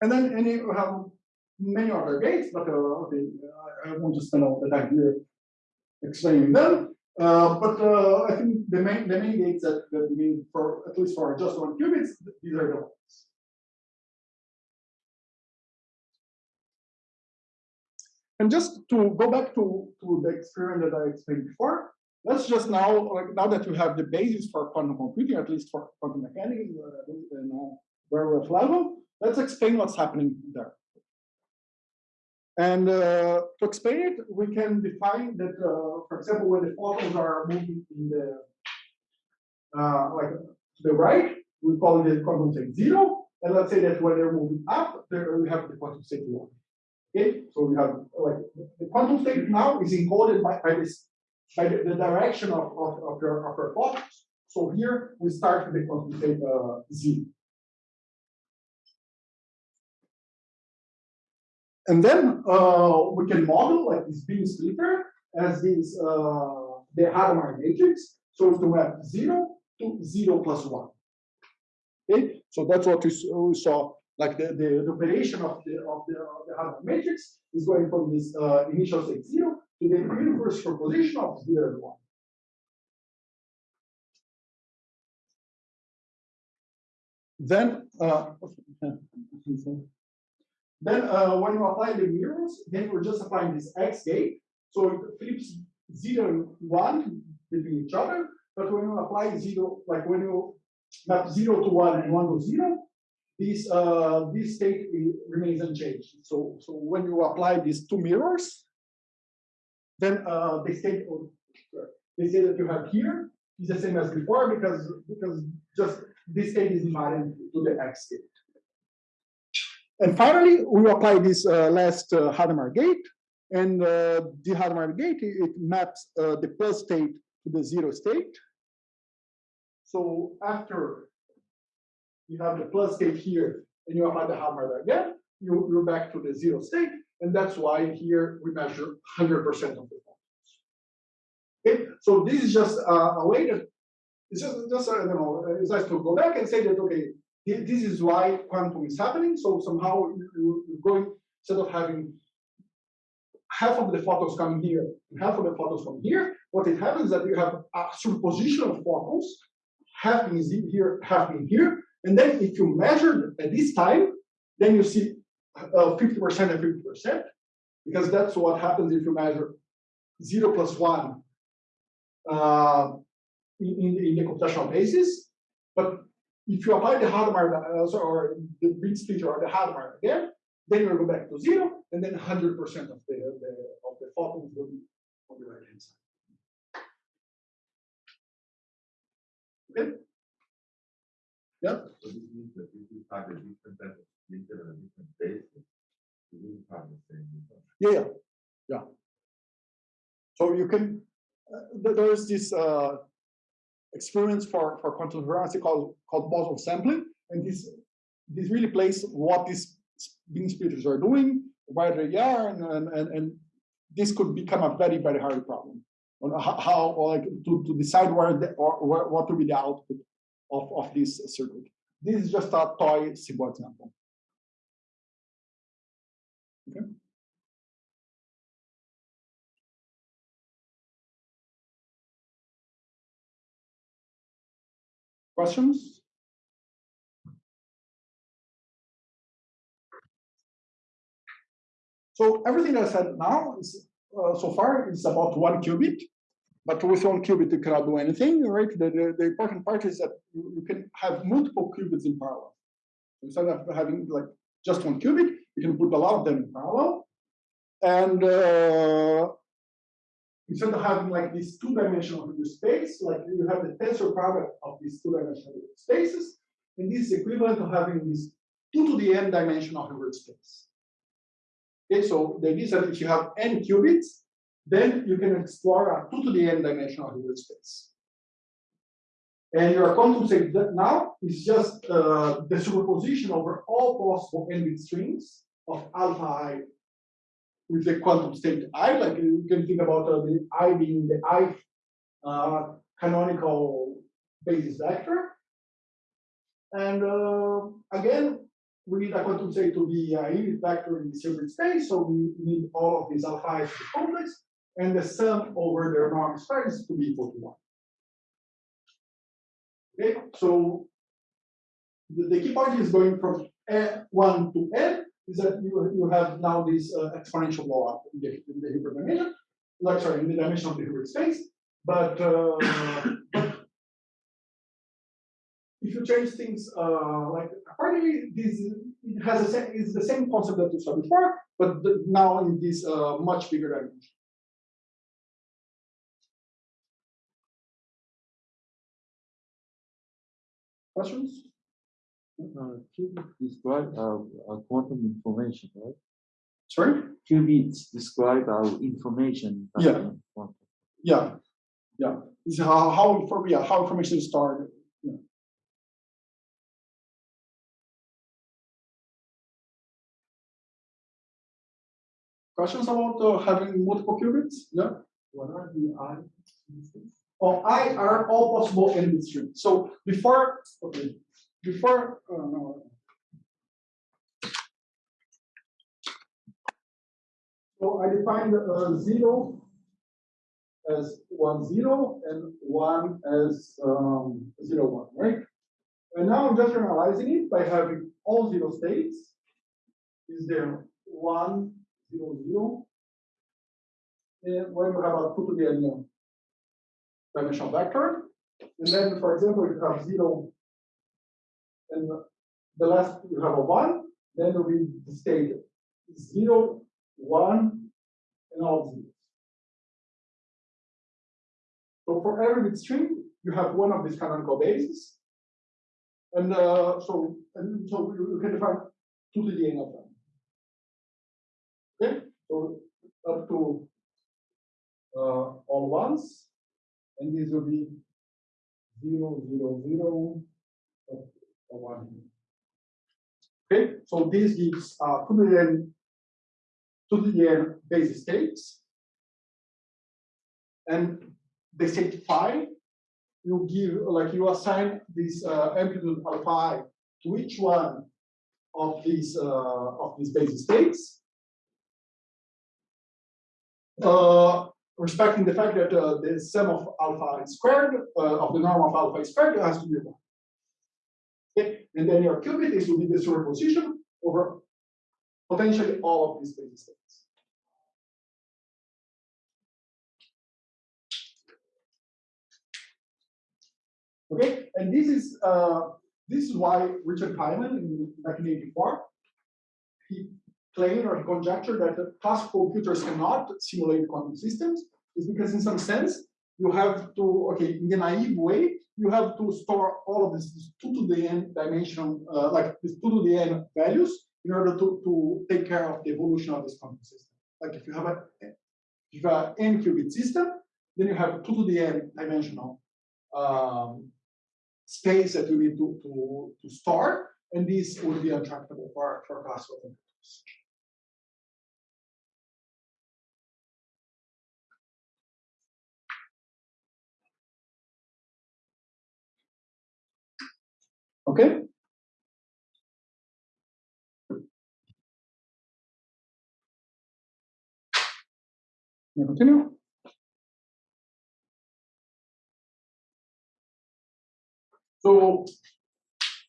And then, and you have many other gates, but uh, okay, I, I won't just spend all the time here explaining them. Uh, but uh, I think the main the main gates that, that we need for at least for just one qubits, these are the ones. And just to go back to, to the experiment that I explained before, let's just now, like now that you have the basis for quantum computing, at least for quantum mechanics, uh, a very rough level, let's explain what's happening there. And uh, to explain it, we can define that, uh, for example, when the photons are moving in the, uh, like to the right, we call it the quantum state zero. And let's say that when they're moving up, we have the quantum state one. Okay, so we have like the quantum state now is encoded by, by this by the, the direction of, of, of your of your photons. So here we start with the quantum state uh, zero. And then uh, we can model like this beam splitter as this uh, the Hadamard matrix. So to have zero to zero plus one. Okay, so that's what we saw. Like the, the, the operation of the of the, of the Hadamard matrix is going from this uh, initial state zero to the universe superposition of zero and one. Then uh, then uh, when you apply the mirrors, then we're just applying this X gate. So it flips zero and one between each other. But when you apply zero, like when you map zero to one and one to zero, this uh, this state remains unchanged. So so when you apply these two mirrors, then uh, the state of the state that you have here is the same as before because because just this state is divided to the X state. And finally, we apply this uh, last uh, Hadamard gate, and uh, the Hadamard gate it, it maps uh, the plus state to the zero state. So after you have the plus state here, and you apply the Hadamard again, you, you're back to the zero state, and that's why here we measure 100% of the photons. Okay, so this is just uh, a way that it's just, just I don't know, it's nice to go back and say that okay, this is why quantum is happening. So somehow you- you- you're going instead of having half of the photons coming here and half of the photons from here, what it happens is that you have a superposition of photons, half in z- here, half in here, and then if you measure at this time, then you see uh, 50% and 50%, because that's what happens if you measure zero plus one uh, in, in, the computational basis. But if you apply the Hadamard, uh, or the beam splitter or the Hadamard again, then you go back to zero, and then 100% of the, the of the photons will be on the right hand side. Okay? Yeah. So this means that if you have a different type of splitter and a different basis, you will have the same result. Yeah, yeah, yeah. So you can, uh, there is this uh, experience for, for quantum variance called, called boson sampling, and this, this really plays what these beam splitters are doing, where they are, and, and, and, and this could become a very, very hard problem on how, how like to, to decide where the, or, where, what will be the output of, of this circuit. This is just a toy simple example. Okay. Questions? So everything I said now is uh, so far is about one qubit, but with one qubit you cannot do anything, right? The, the, the important part is that you, can have multiple qubits in parallel. Instead of having like just one qubit, you can put a lot of them in parallel. And uh, instead of having like this two-dimensional space, like you have the tensor product of these two-dimensional spaces, and this is equivalent to having this two to the n dimensional Hilbert space. Okay, so the idea is that if you have n qubits, then you can explore a two to the n dimensional Hilbert space. And your quantum state that now is just uh, the superposition over all possible n bit strings of alpha i with the quantum state i. Like you can think about uh, the i being the i uh, canonical basis vector. And uh, again, we need a quantum state to be a unit vector in the Hilbert space, so we need all of these alpha to be complex, and the sum over their norm space to be equal to one. Okay, so the, the key point is going from n1 to n is that you, you have now this uh, exponential blow up in the, in the Hilbert dimension, like sorry, in the dimension of the Hilbert space. But, uh, but if you change things uh, like accordingly, this it has a is the same concept that you saw before, but the, now in this uh, much bigger dimension. Questions? Uh, qubit describe our, our quantum information, right? Sorry? Qubits describe our information. Yeah. the quantum. Yeah, yeah. This is how how inform yeah how information is stored. Yeah. Questions about uh, having multiple qubits? Yeah. What are the I? Of I are all possible n streams. So before okay, before uh, no. So I defined uh, zero as one zero and one as um, zero one, right? And now I'm just generalizing it by having all zero states. Is there one zero zero? And when you have a two to the dimensional vector, and then, for example, you have zero, and the last you have a one, then we state zero, one, and all zeros. So for every bit string, you have one of these canonical bases. And uh, so, and so you, can define two to the n of them. Okay, so up to uh, all ones, and these will be zero, zero, zero, uh, uh, one. Okay, so this gives uh, two to the n, two to the base states, and the state phi, you give like you assign this uh, amplitude alpha to each one of these uh, of these base states, uh, respecting the fact that uh, the sum of alpha i squared uh, of the norm of alpha i squared has to be one. Okay, and then your qubit is to be the superposition over potentially all of these base states. Okay, and this is uh, this is why Richard Feynman in 1984 he claimed or conjecture that classical computers cannot simulate quantum systems is because in some sense you have to okay in the naive way you have to store all of this, this two to the n dimension uh, like two to the n values in order to, to take care of the evolution of this quantum system. Like if you have a if you have an n qubit system, then you have two to the n dimensional um, space that you need to, to, to store. and this would be untractable for, for classical computers. Okay? Continue? So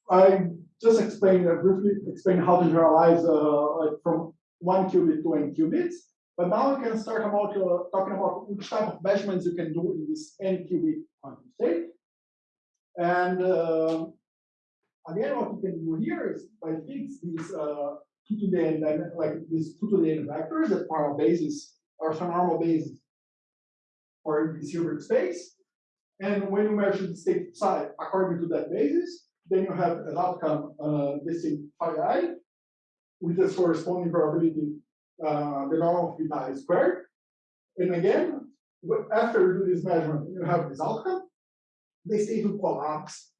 I just explained, briefly explained how to generalize uh, from one qubit to n qubits. But now we can start about uh, talking about which type of measurements you can do in this n qubit quantum state. And uh, again, what you can do here is by fix these uh, two to the n like these two to the n vectors that form a basis orthonormal basis or for this Hilbert space. And when you measure the state psi according to that basis, then you have an outcome, uh, this phi i, with its corresponding probability, uh, the norm of beta i squared. And again, after you do this measurement, you have this outcome. The state will collapse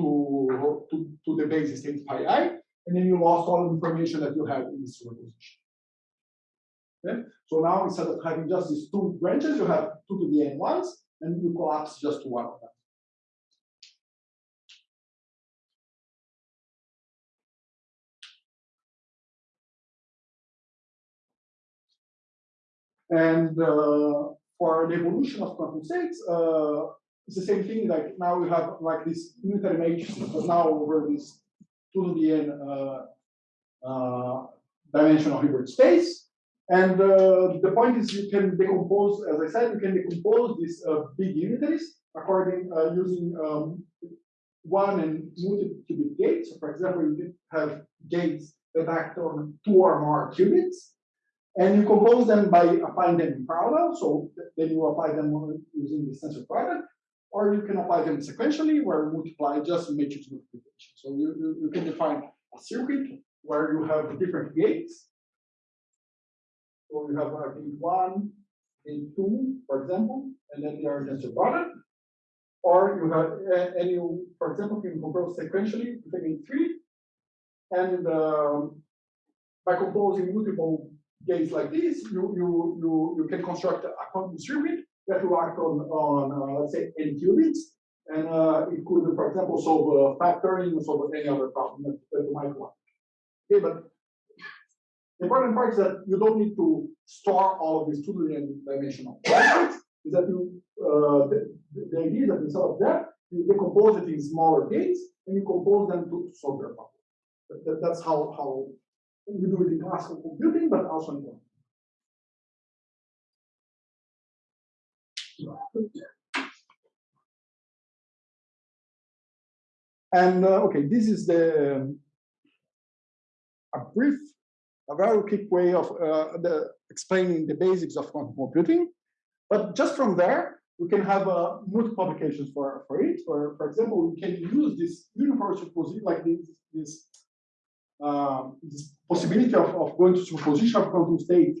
to, to, to the basis state phi i, and then you lost all the information that you have in this superposition. Okay? So now instead of having just these two branches, you have two to the n ones, and you collapse just to one of them. And uh, for the evolution of quantum states, uh, it's the same thing. Like now we have like this unitary matrix, but now over this two to the n uh, uh, dimensional Hilbert space. And uh, the point is you can decompose, as I said, you can decompose these uh, big unitaries according uh, using um, one and multi-qubit gates. So for example, you have gates that act on two or more qubits, and you compose them by applying them in parallel. So then you apply them using the tensor product, or you can apply them sequentially, where multiply just matrix multiplication. So you, you, you can define a circuit where you have different gates so you have uh, gate one, gate two, for example, and then they are just a product. Or you have, a- and you, for example, you can compose sequentially a gate three. And um, by composing multiple gates like this, you, you, you, you can construct a quantum circuit that work on, on uh, let's say, n qubits. And uh, it could, for example, solve factoring or solve any other problem that, that you might want. Okay, but the important part is that you don't need to store all of these two dimensional objects. Is that you uh, the, the- idea is that instead of that, you decompose it in smaller gates and you compose them to solve their problem. That- that- that's how how we do it in classical computing, but also in And uh, okay, this is the um, a brief a very quick way of uh, the, explaining the basics of quantum computing. But just from there, we can have uh, multiple applications for, for it. For, for example, we can use this uniform superposition, like this, this, um, this possibility of, of going to superposition of quantum state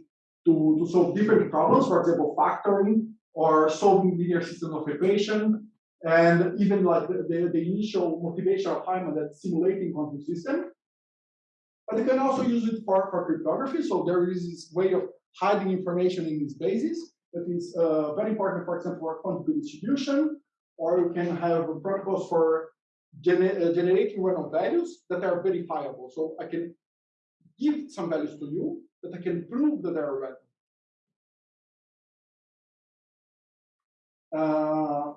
to, to solve different problems, for example, factoring or solving linear systems of equation, and even like the, the, the initial motivation of Feynman that simulating quantum system. But you can also use it for, for cryptography. So there is this way of hiding information in this basis that is uh, very important, for example, for quantum distribution, or you can have protocols for gener uh, generating random values that are verifiable. So I can give some values to you that I can prove that they are random. Uh,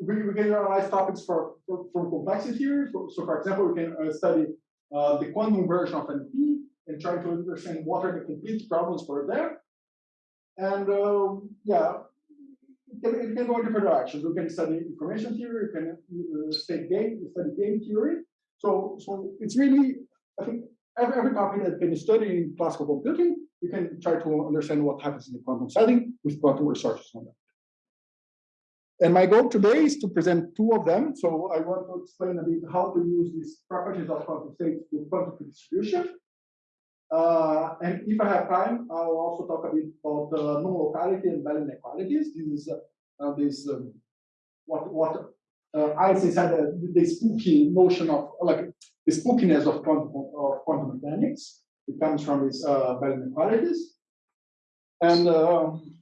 we, we can analyze topics for, for, from complexity theory. So, so for example, we can uh, study uh, the quantum version of NP and try to understand what are the complete problems for there. And um, yeah, it can, it can go in different directions. We can study information theory, we can uh, state game, study game theory. So, so it's really, I think, every, every topic that can study in classical computing, you can try to understand what happens in the quantum setting with quantum resources on that. And my goal today is to present two of them. So I want to explain a bit how to use these properties of quantum states to quantum distribution. Uh, and if I have time, I'll also talk a bit about uh, non-locality and Bell inequalities. This is uh, this um, what what uh, Einstein said uh, the spooky notion of like the spookiness of quantum, of quantum mechanics. It comes from these uh, Bell inequalities. And um,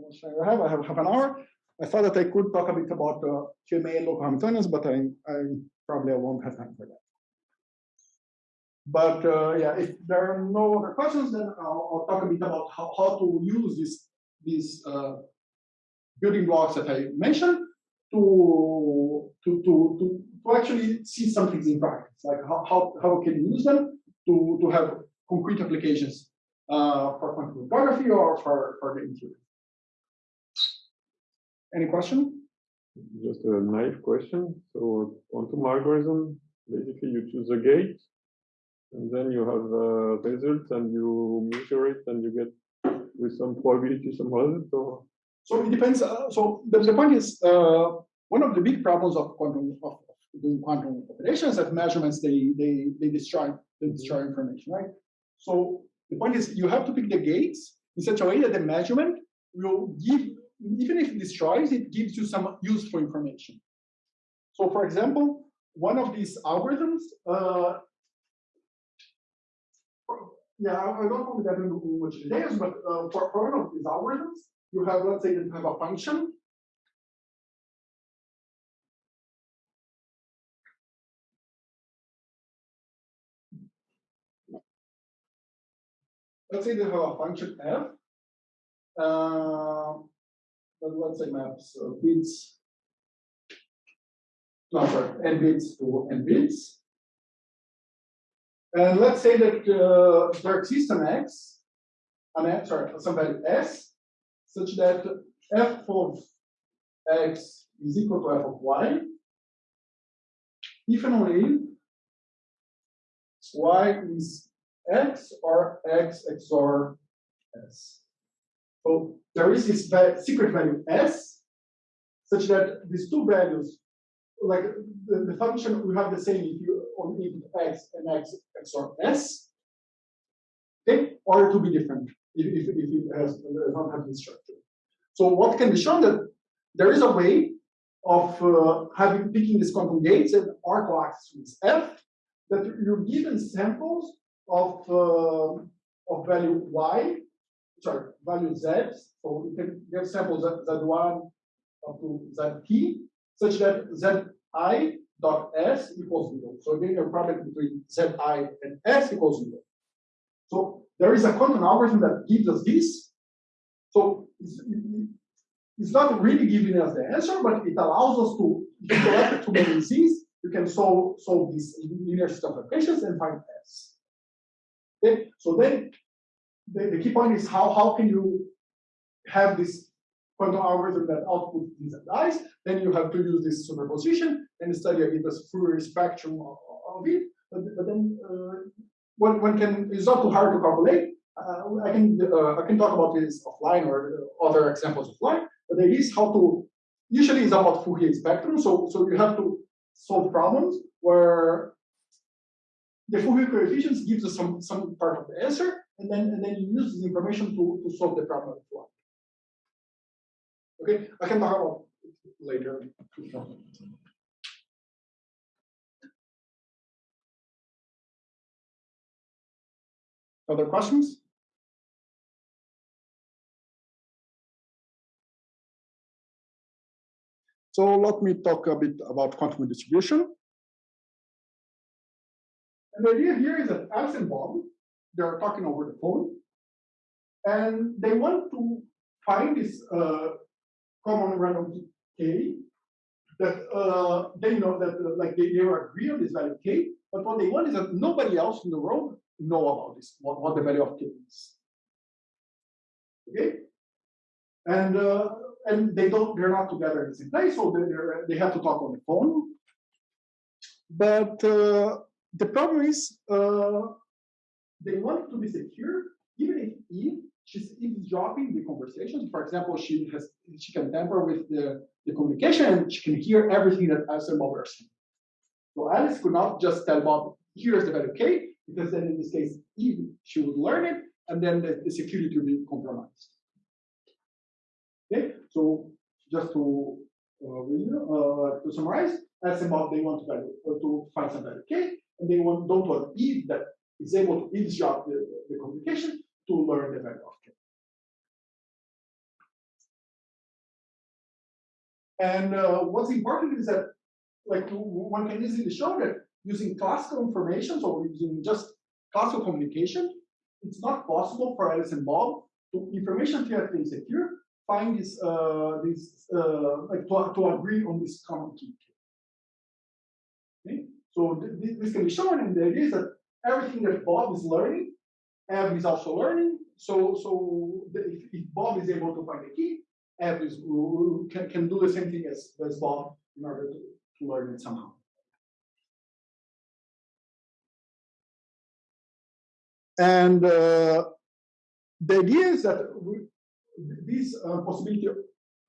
I have? I have half an hour. I thought that I could talk a bit about uh, QMA local Hamiltonians, but I, I probably I won't have time for that. But uh, yeah, if there are no other questions, then I'll, I'll talk a bit about how, how to use this, these uh, building blocks that I mentioned to, to, to, to, to actually see some things in practice, like how, how, how can use them to, to have concrete applications uh, for quantum cryptography or for, for the interior. Any question? Just a naive question. So quantum algorithm, basically you choose a gate, and then you have a result, and you measure it, and you get with some probability some result. Or So it depends. Uh, so the, the point is, uh, one of the big problems of quantum of doing quantum operations that measurements they they they destroy they destroy information, right? So the point is, you have to pick the gates in such a way that the measurement will give, even if it destroys, it gives you some useful information. So, for example, one of these algorithms. Uh, yeah, I don't want to get into much details, but uh, for, for one of these algorithms, you have, let's say you have a function. Let's say they have a function f. Uh, but let's say maps uh, bits. Sorry, n bits to n bits. And let's say that uh, there exists an x, an x, sorry, some value s, such that f of x is equal to f of y, if and only if y is x or x XOR s. So there is this secret value s, such that these two values, like the, the function will have the same if you on input x and x XOR s, okay, or will be different if, if, if it has not have this structure. So what can be shown that there is a way of uh, having picking these quantum gates and R coaxes with f that you're given samples of uh, of value y, sorry, value z. So you can get samples z, z1 up to zt, such that zi dot s equals zero. So again, your product between zi and s equals zero. So there is a quantum algorithm that gives us this. So it's, it's not really giving us the answer, but it allows us to, collect too many Z's, you can solve solve these linear system of equations and find s. Okay, so then the, the key point is how how can you have this quantum algorithm that outputs these dies? Then you have to use this superposition and study a bit the Fourier spectrum of, of it. But, but then uh, one, one can it's not too hard to calculate. Uh, I can uh, I can talk about this offline or other examples offline. But the idea is how to usually it's about Fourier spectrum. So so you have to solve problems where the Fourier coefficients gives us some some part of the answer, and then and then you use this information to, to solve the problem. Okay, I can talk about it later. Other questions? So let me talk a bit about quantum distribution. And the idea here is that Alice and Bob, they're talking over the phone, and they want to find this uh, common random k that uh, they know that uh, like they, they agree on this value k, but what they want is that nobody else in the world know about this, what, what the value of k is. Okay, and uh, and they don't, they're not together in the same place, so they they have to talk on the phone. But uh, the problem is uh, they want it to be secure, even if Eve she's eavesdropping the conversations. For example, she has she can tamper with the, the communication and she can hear everything that Alice and Bob are saying. So Alice could not just tell Bob, here's the value k, because then in this case, Eve she would learn it, and then the, the security will be compromised. Okay, so just to uh, uh, to summarize, Bob, they want to value, uh, to find some value k, and they want, don't want Eve that is able to eavesdrop the, the communication to learn the value of k. And uh, what's important is that, like, one can easily show that using classical information, so using just classical communication, it's not possible for Alice and Bob to information theoretically secure find this uh, this uh, like to, to agree on this common key. Okay, so th th this can be shown, and the idea is that everything that Bob is learning, Eve is also learning. So so if, if Bob is able to find the key, Eve is, can can do the same thing as as Bob in order to, to learn it somehow. And uh, the idea is that we, this uh, possibility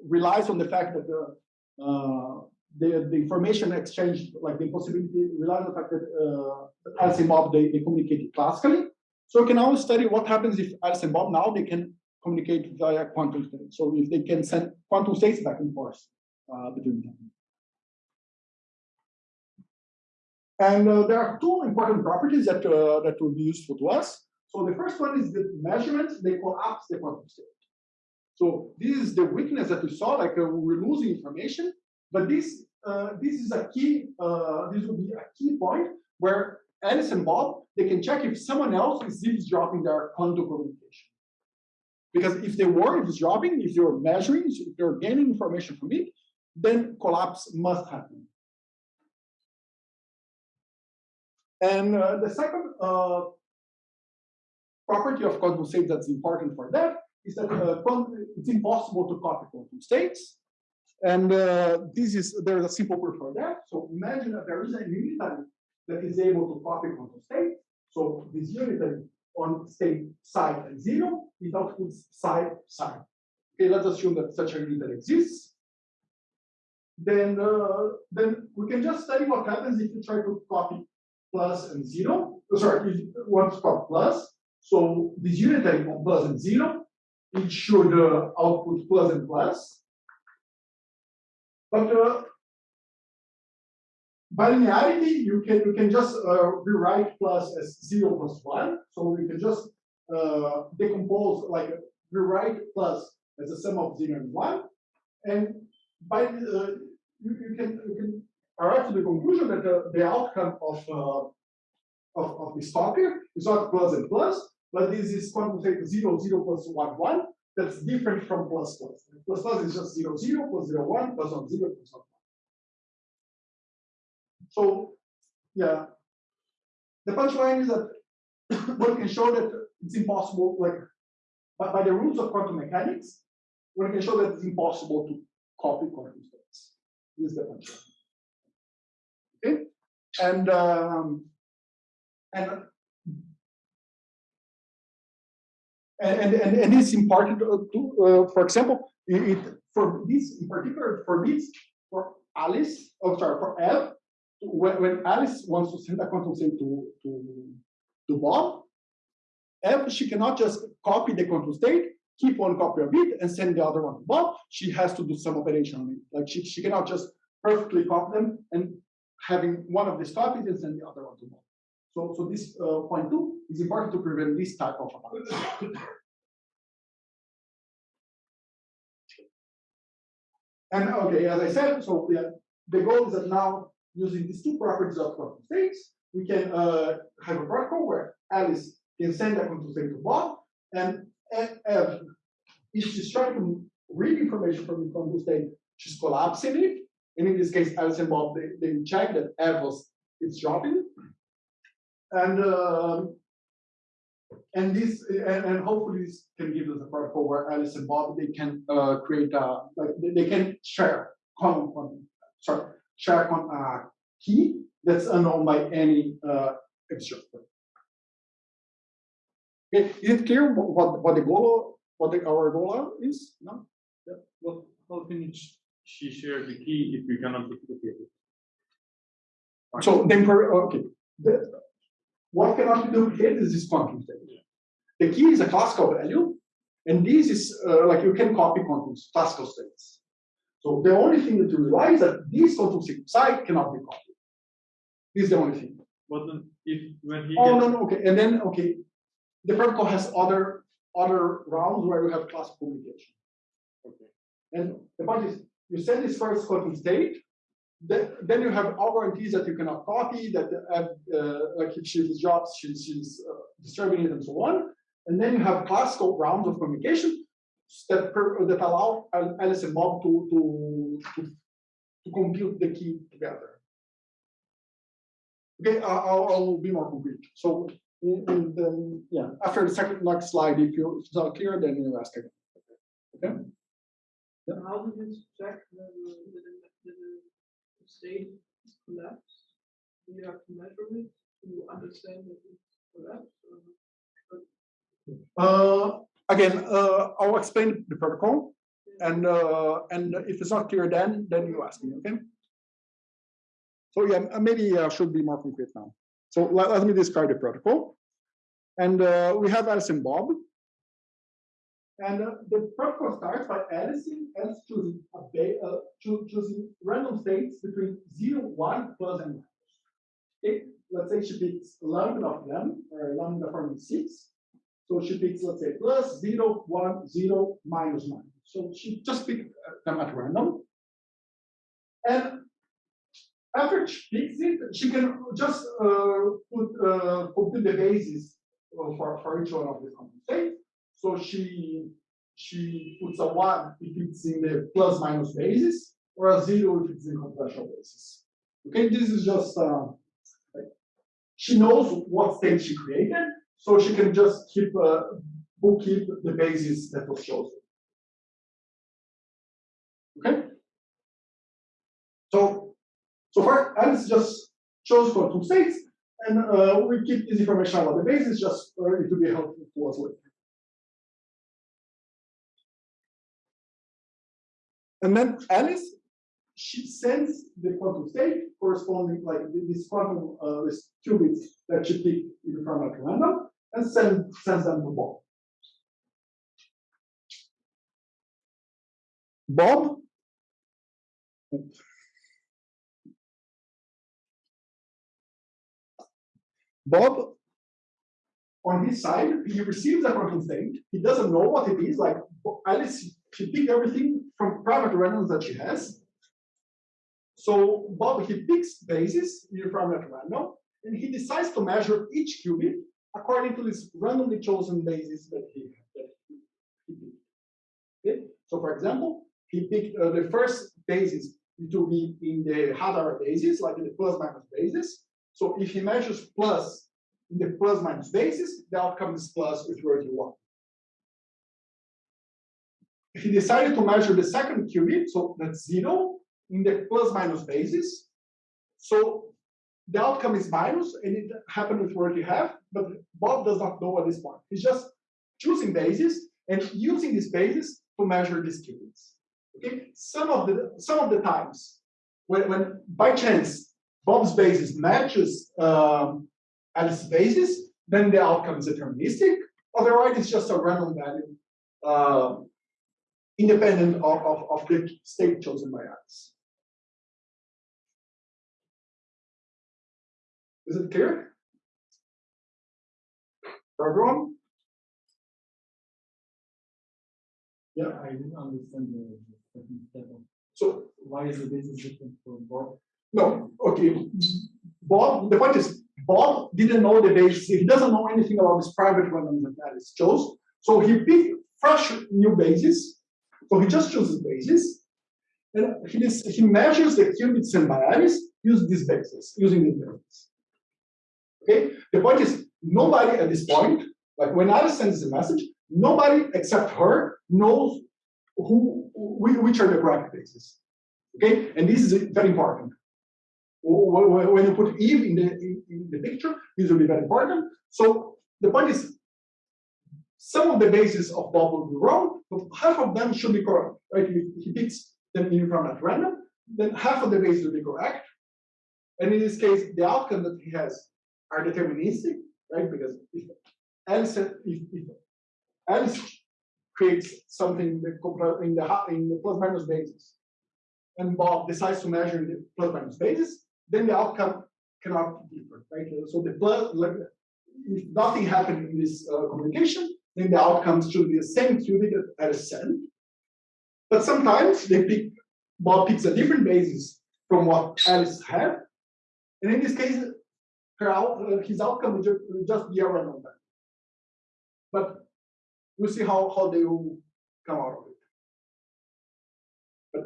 relies on the fact that the, uh, the, the information exchange, like the possibility relies on the fact that uh, Alice and Bob, they, they communicate classically. So we can now study what happens if Alice and Bob now they can communicate via quantum states. So if they can send quantum states back and forth uh, between them. And uh, there are two important properties that, uh, that will be useful to us. So the first one is the measurements, they collapse the quantum state. So this is the weakness that we saw, like uh, we're losing information, but this uh, this is a key, uh, this will be a key point where Alice and Bob, they can check if someone else is eavesdropping their quantum communication. Because if they were eavesdropping, if you're measuring, if you're gaining information from it, then collapse must happen. And uh, the second uh, property of quantum state that's important for that is that uh, it's impossible to copy quantum states. And uh, this is, there's a simple proof for that. So imagine that there is a unitary that is able to copy quantum state. So this unitary on state psi and zero, it outputs psi psi. Okay, let's assume that such a unitary exists. Then, uh, then we can just study what happens if you try to copy plus and zero. Oh, sorry, if you want to copy plus. So this unitary on plus and zero, it should uh, output plus and plus. But uh, by linearity, you can you can just uh, rewrite plus as zero plus one. So you can just uh, decompose like rewrite plus as a sum of zero and one, and by uh, you, you can you can arrive to the conclusion that the, the outcome of uh, of, of this talker is not plus and plus, but this is quantum state zero zero plus one one. That's different from plus plus. Plus plus is just zero zero plus zero one plus one zero plus one. So yeah, the punchline is that one can show that it's impossible, like by, by the rules of quantum mechanics, one can show that it's impossible to copy quantum states. This is the punchline. Okay, and um, and and, and, and it's important to, uh, for example, it, for this in particular, for this, for Alice, oh sorry, for Eve, when, when Alice wants to send a quantum state to, to, to Bob, Eve, she cannot just copy the quantum state, keep one copy of it, and send the other one to Bob. She has to do some operation on it. Like she, she cannot just perfectly copy them and having one of these copies and send the other one to Bob. So, so this uh, point two is important to prevent this type of attacks. and okay, as I said, so the goal is that now using these two properties of quantum states, we can uh, have a protocol where Alice can send a quantum state to Bob, and if, she's trying to read information from the quantum state, she's collapsing it. And in this case, Alice and Bob, they, they check that Eve was is dropping. And um, and this and, and, hopefully this can give us a protocol where Alice and Bob they can uh, create a like they, they can share common sorry share on a key that's unknown by any uh, observer. Okay, is it clear what, what the goal what the, our goal is? No. Yeah. Well, how can she share the key if we cannot duplicate it? So then, okay. The, what cannot be duplicated is this quantum state. The key is a classical value, and this is uh, like you can copy quantum classical states. So the only thing that you realize that this quantum sequence psi cannot be copied. This is the only thing. But then if when he Oh, no, no, okay, and then, okay, the protocol has other, other rounds where you have classical communication. okay. And the point is, you send this first quantum state, then, you have all guarantees that you cannot copy, that, uh, uh, like if she drops, she's, she's uh, it and so on. And then you have classical rounds of communication that, that allow Al- Alice and Bob to, to, to, to compute the key together. Okay, I'll, I'll be more concrete. So, in, in the, yeah, after the second next slide, if you, if it's not clear, then you ask again. Okay? How do you check whether the, the, state is collapsed? You have to measure it to understand that it's collapsed? Uh, again, uh, I'll explain the protocol, and uh, and if it's not clear, then then you ask me, okay? So yeah, uh, maybe I should be more concrete now. So let, let me describe the protocol, and uh, we have Alice and Bob, and uh, the protocol starts by Alice, Alice choosing a uh, choo- choosing random states between 0, 1, and minus. Okay, let's say she picks lambda of them, or lambda forming six. So she picks, let's say, plus zero, one, zero, minus minus. So she just picked uh, them at random. And after she picks it, she can just uh, put uh, compute the basis uh, for, for each one of the quantum states. So she she puts a one if it's in the plus minus basis, or a zero if it's in computational basis. Okay, this is just uh, like she knows what state she created, so she can just keep uh, bookkeep the basis that was chosen. Okay. So so far, Alice just chose quantum states, and uh, we keep this information about the basis just for it to be helpful to us later. And then Alice, she sends the quantum state corresponding like this quantum uh, this qubits that she picked in from at random and send, sends them to Bob. Bob Bob, on his side, he receives a quantum state. He doesn't know what it is. Like Alice, she picked everything from private randoms that she has. So Bob, he picks bases from that random, and he decides to measure each qubit according to this randomly chosen basis that he, that he. Okay? So for example, he picked uh, the first basis to be in the Hadamard basis, like the plus minus basis. So if he measures plus in the plus minus basis, the outcome is plus with word you want. He decided to measure the second qubit, so that's zero, in the plus minus basis. So the outcome is minus, and it happened with what you have, but Bob does not know at this point. He's just choosing basis and using this basis to measure these qubits. Okay, some of the some of the times when, when by chance Bob's basis matches um, Alice's basis, then the outcome is deterministic. Otherwise, it's just a random value, uh, independent of, of, of the state chosen by Alice. Is it clear? For everyone? Yeah. I didn't understand the second step So why is the basis different from Bob? No, okay. Bob, the point is, Bob didn't know the basis. He doesn't know anything about this private random that Alice chose. So he picked fresh new basis. So he just chooses bases, And he, he measures the qubits and Alice using this basis, using this bases. Okay? The point is, nobody at this point, like when Alice sends a message, nobody except her knows who, whi- which are the correct bases. Okay? And this is very important. Wh- wh- when you put Eve in the in the picture, this will be very important. So the point is, some of the bases of Bob will be wrong, but half of them should be correct. Right? If he picks them from at random, then half of the bases will be correct. And in this case, the outcome that he has are deterministic, right? Because if Alice, if, if Alice creates something in the in the plus minus basis, and Bob decides to measure the plus minus basis, then the outcome cannot be different, right? So the plus, if nothing happened in this uh, communication, then the outcomes should be the same qubit at a cent. But sometimes they pick, Bob picks a different basis from what Alice had, and in this case, her out, uh, his outcome will just be a random value. But we'll see how, how they will come out of it. But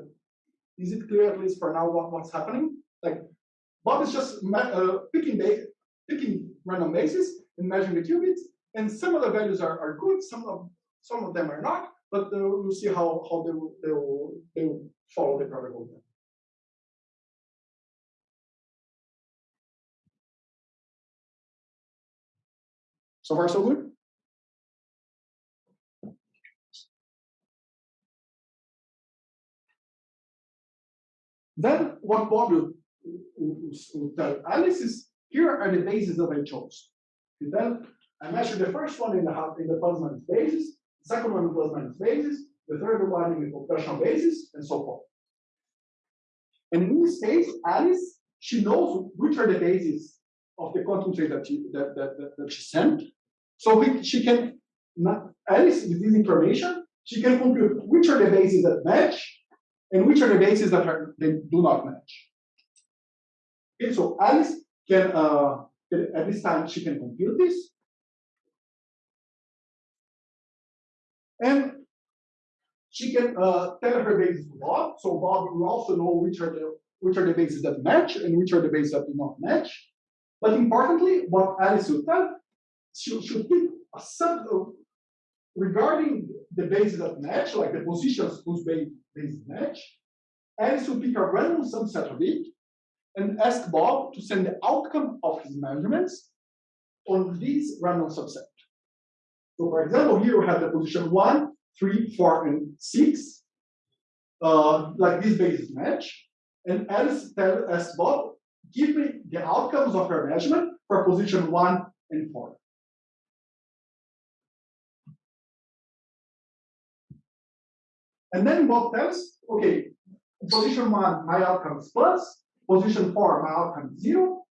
is it clear at least for now what, what's happening? Like Bob is just uh, picking picking random bases and measuring the qubits, and some of the values are, are good, some of some of them are not, but we'll see how, how they will, they will they will follow the protocol. Then. So far, so good. Then what Bob will, will, will tell Alice is here are the bases that I chose. And then I measure the first one in the in the plus minus basis, the second one in plus minus basis, the third one in the computational basis, and so forth. And in this case, Alice, she knows which are the bases of the state that she that, that, that, that she sent. So we, she can Alice with this information, she can compute which are the bases that match and which are the bases that are they do not match. Okay, so Alice can uh, at this time she can compute this. And she can uh, tell her bases to Bob. So Bob will also know which are the which are the bases that match and which are the bases that do not match. But importantly, what Alice will tell, she should pick a sub regarding the bases that match, like the positions whose bases match. Alice will pick a random subset of it and ask Bob to send the outcome of his measurements on this random subset. So for example, here we have the position one, three, four, and six. Uh, like these bases match. And Alice tell, asks Bob, give me the outcomes of her measurement for position one and four. And then Bob tells, okay, position one, my outcome is plus, position four, my outcome is zero.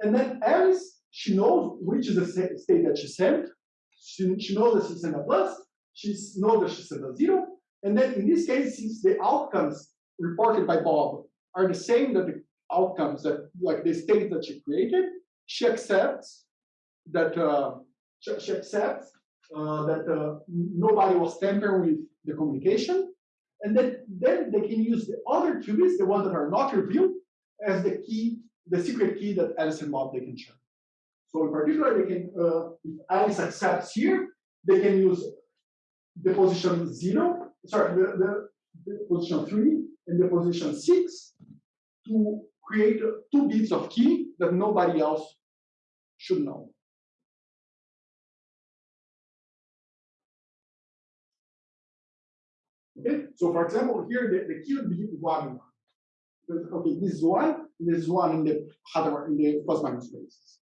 And then Alice, she knows which is the state that she sent. She, she knows that she sent a plus, she knows that she sent a zero. And then in this case, since the outcomes reported by Bob are the same that the outcomes that, like the state that she created, she accepts that, uh, she, she accepts uh, that uh, nobody was tampering with the communication. And then, then they can use the other qubits, the ones that are not revealed, as the key, the secret key that Alice and Bob they can share. So in particular, they can, uh, if Alice accepts here, they can use the position zero, sorry, the, the, the position three and the position six to create two bits of key that nobody else should know. Okay, so for example, here the, the key would be one. one. Okay, this is one, this is one in the Hadamard in the plus minus basis.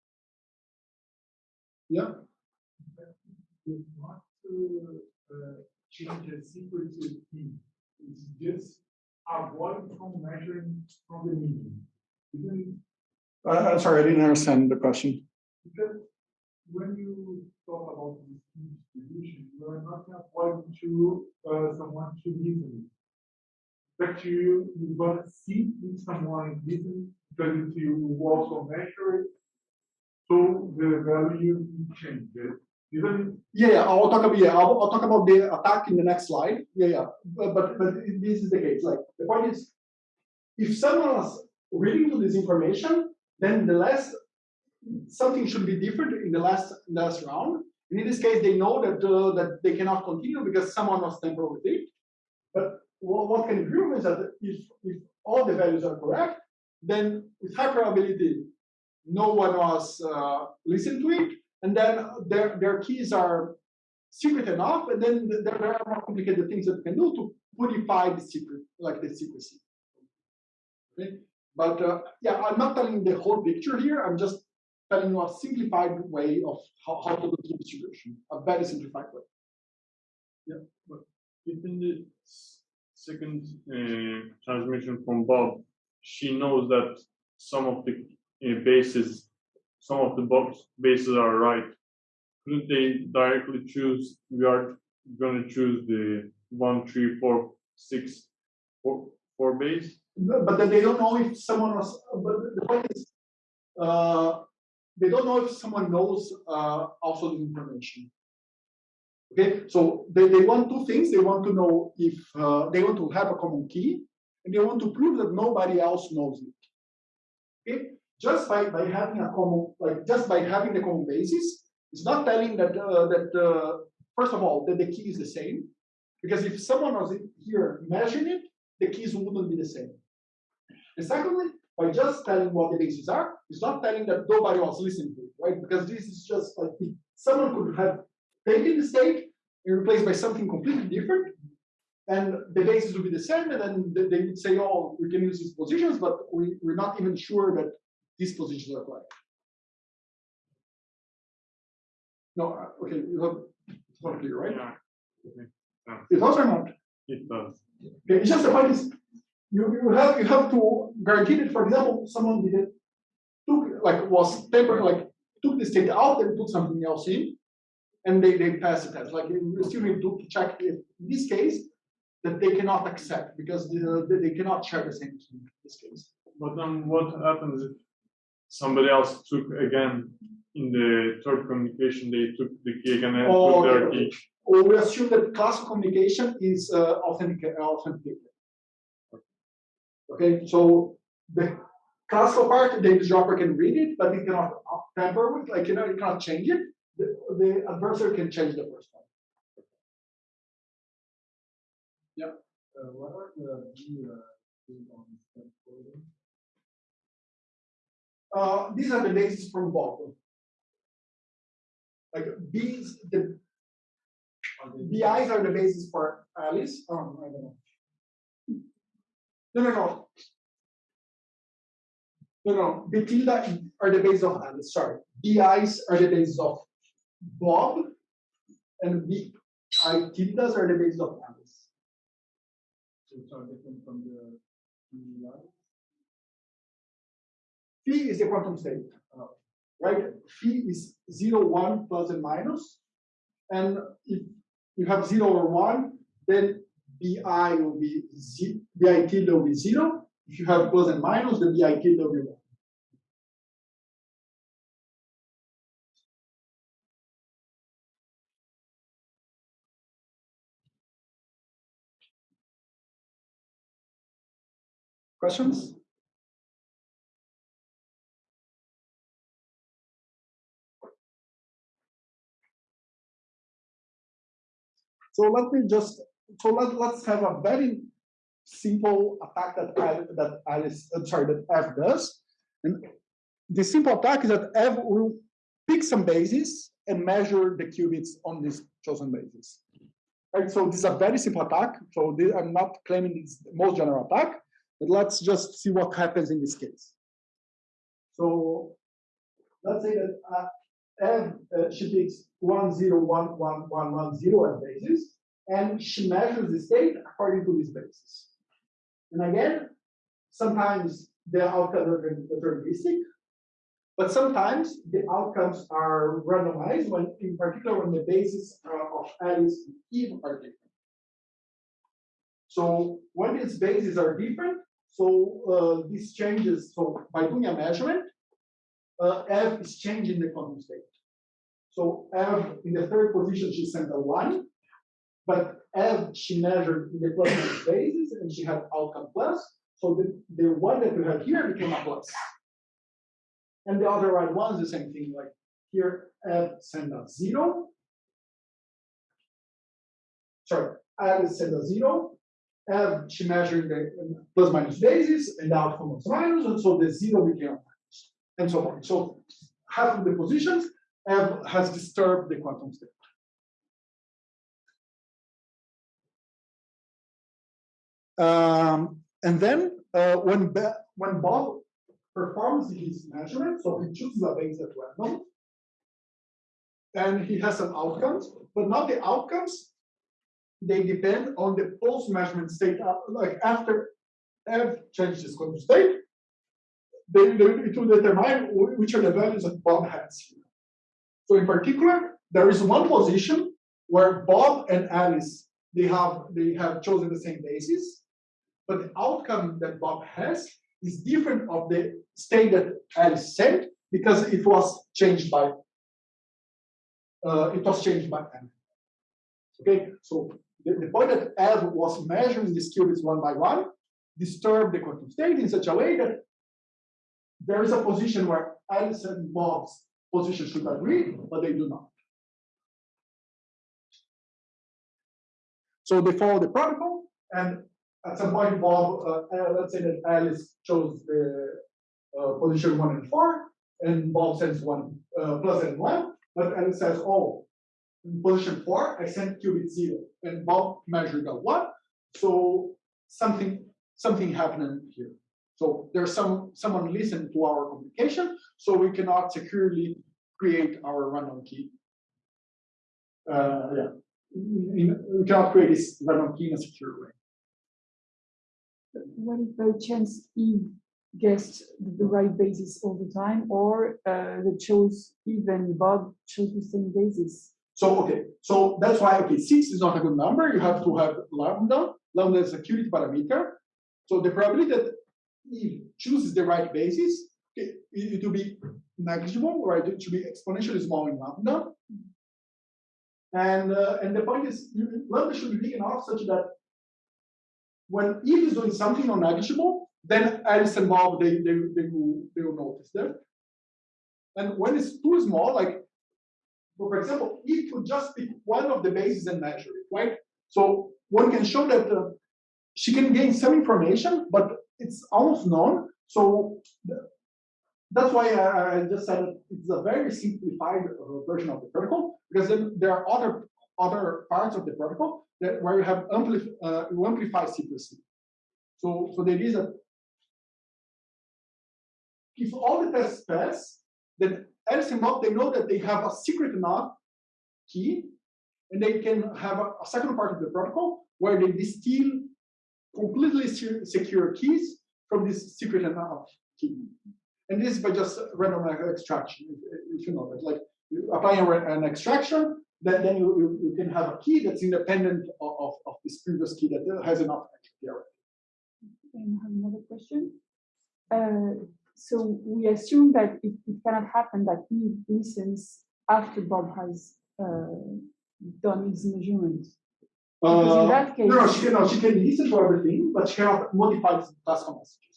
Yeah. Not to uh, change the secret to key. It's just avoid from measuring from the. Even Uh, sorry, I didn't understand the question. because when you talk about this distribution, you are not avoiding to uh, someone to listen. But you you want to see if someone listen because you also measure it, so the value changes. Even Yeah, yeah, I'll talk about yeah, I'll, I'll talk about the attack in the next slide. Yeah, yeah, but but, this is the case. Like the point is, if someone was reading to this information, then the last something should be different in the last last round. And in this case, they know that uh, that they cannot continue because someone was tampering with it. But what, what can prove is that if if all the values are correct, then with high probability, no one was uh, listening to it, and then their their keys are secret enough, and then there are more complicated things that you can do to purify the secret, like the secrecy. Okay, but uh, yeah, I'm not telling the whole picture here. I'm just telling you a simplified way of how, how to do key distribution, a very simplified way. If in the second uh, transmission from Bob, she knows that some of the uh, bases, some of the Bob's bases are right. Couldn't they directly choose? We are going to choose the one, three, four, six, four, four base. But then they don't know if someone was, but the point is, uh, they don't know if someone knows, uh, also the information. Okay, so they, they want two things, they want to know if, uh, they want to have a common key, and they want to prove that nobody else knows it. Just by, by having a common, like, just by having the common basis, it's not telling that, uh, that, uh, first of all, that the key is the same, because if someone was here measuring it, the keys wouldn't be the same. And secondly, by just telling what the bases are, it's not telling that nobody was listening to it, right? Because this is just like someone could have taken the state and replaced by something completely different, and the bases would be the same, and then they they would say, oh, we can use these positions, but we, we're not even sure that these positions are correct. No, uh, okay, you have, it's not clear, right? Yeah. It does or not? It does. Okay, it's just the point is, you, you have, you have to guarantee that, for example, someone did it, took, like, was temporary, like, took the state out and put something else in, and they, they pass the test, like, you still need to check if, in this case, that they cannot accept, because the, they, they cannot share the same key in this case. But then what happens if somebody else took again in the third communication, they took the key again and Oh, took their okay, key? Or we assume that classical communication is uh, authentic, authenticated. Okay, so the classical part, the eavesdropper can read it, but it cannot tamper with, like, you know, it cannot change it. The, the adversary can change the first one. Uh, what are the B, uh, on step coding? Uh, these are the bases from Bob. Like these, the BIs are the basis for Alice. Oh, I don't know. No, no, no. No, no. The tilde are the basis of Alice. Sorry. BIs are the basis of Bob, and BI tildes are the basis of Alice. which are different from the BI? Phi is the quantum state, uh, right? Phi is zero, one, plus and minus. And if you have zero or one, then BI will be z, BI tilde will be zero. If you have plus and minus, the BI tilde will be one. Questions? So let me just, so let, let's have a very simple attack that I, that Alice, uh, sorry, that Eve does. And the simple attack is that Eve will pick some bases and measure the qubits on this chosen basis. Right, so this is a very simple attack. So this, I'm not claiming it's the most general attack, but let's just see what happens in this case. So let's say that uh, uh, she picks one zero one one one one zero as basis, and she measures the state according to this basis. And again, sometimes the outcomes are deterministic, but sometimes the outcomes are randomized when, in particular, when the bases uh, of Alice and Eve are different. So when these bases are different, so uh, this changes. So by doing a measurement, uh, Eve is changing the quantum state. So Eve in the third position, she sent a one, but Eve she measured in the plus minus basis and she had outcome plus. So the, the one that we have here became a plus. And the other right one is the same thing, like here Eve sent a zero. Sorry, Eve sent a zero. Eve she measured the plus minus basis and the outcome was minus, and so the zero became and so on. So half of the positions Eve has disturbed the quantum state. Um, and then uh, when when Bob performs his measurement, so he chooses a base at random, and he has some outcomes, but not the outcomes they depend on the post measurement state, uh, like after Eve changes its quantum state, they, they, it will determine which are the values that Bob has here. So in particular, there is one position where Bob and Alice they have they have chosen the same basis, but the outcome that Bob has is different of the state that Alice sent because it was changed by uh, it was changed by M. Okay, so the, the point that Eve was measuring these qubits one by one disturbed the quantum state in such a way that there is a position where Alice and Bob's position should agree, but they do not. So they follow the protocol, and at some point, Bob, uh, uh, let's say that Alice chose the uh, position one and four, and Bob sends one uh, plus and one, but Alice says, oh, in position four, I sent qubit zero, and Bob measured a one, so something something happened here. So there's some someone listened to our communication, so we cannot securely create our random key. Uh, yeah, In- we cannot create this random key in a secure way. What if by chance Eve guessed the right basis all the time, or uh, they chose even Bob chose the same basis? So okay, so that's why okay, six is not a good number. You have to have lambda. Lambda is a security parameter. So the probability that Eve chooses the right basis, it, it will be negligible, right? It should be exponentially small in lambda. And uh, and the point is, you- lambda should be big enough such that when Eve is doing something non negligible, then Alice and Bob they they they will they will notice that. And when it's too small, like for example, Eve could just pick one of the bases and measure it, right? So one can show that uh, she can gain some information, but it's almost known. So that's why I, just said it's a very simplified uh, version of the protocol because there are other other parts of the protocol that where you have amplif- uh, you amplify secrecy. So so the idea is that if all the tests pass, then and Bob they know that they have a secret enough key, and they can have a, a second part of the protocol where they distill completely secure keys from this secret enough key. And this is by just random extraction, if, you know that. Like you apply a ra- an extraction, then, then you, you, can have a key that's independent of, of, of this previous key that has enough already. And I have another question. Uh, so we assume that it, it cannot happen that Eve listens after Bob has uh, done his measurement. Because in Uh, that case, No, she can, no, she can listen to everything, but she cannot modify the classical messages.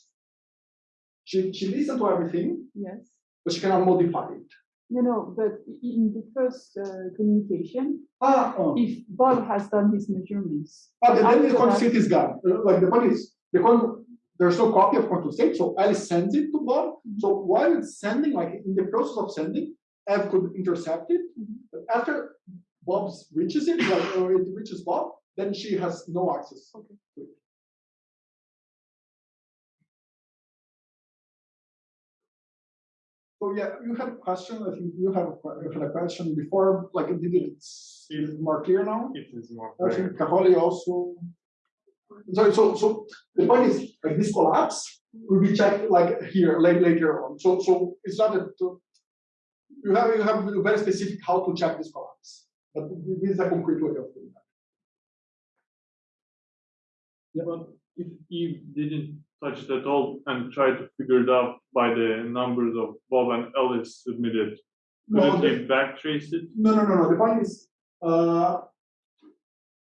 She, she listens to everything, yes. but she cannot modify it. No, no, but in the first uh, communication, Ah, oh. if Bob has done his measurements, But then the after quantum state is gone. Uh, Like the point is, the quantum, there's no copy of quantum state, so Alice sends it to Bob. So while it's sending, like in the process of sending, Eve could intercept it. But after Bob reaches it, like or it reaches Bob, then she has no access. Okay. to it. So yeah, you had a question. I think you have a, you had a question before. Like, did it is it more clear now? It is more. I think Kaholi also. So, so, so the point is, like this collapse will be checked like here later, later on. So, so it's not that uh, you have you have to be very specific how to check this collapse, but this is a concrete way of doing that. Yeah, but if Eve didn't touch it at all and tried to figure it out by the numbers of Bob and Alice submitted, No, couldn't the- backtrace it? No, no, no, no. The point is, uh,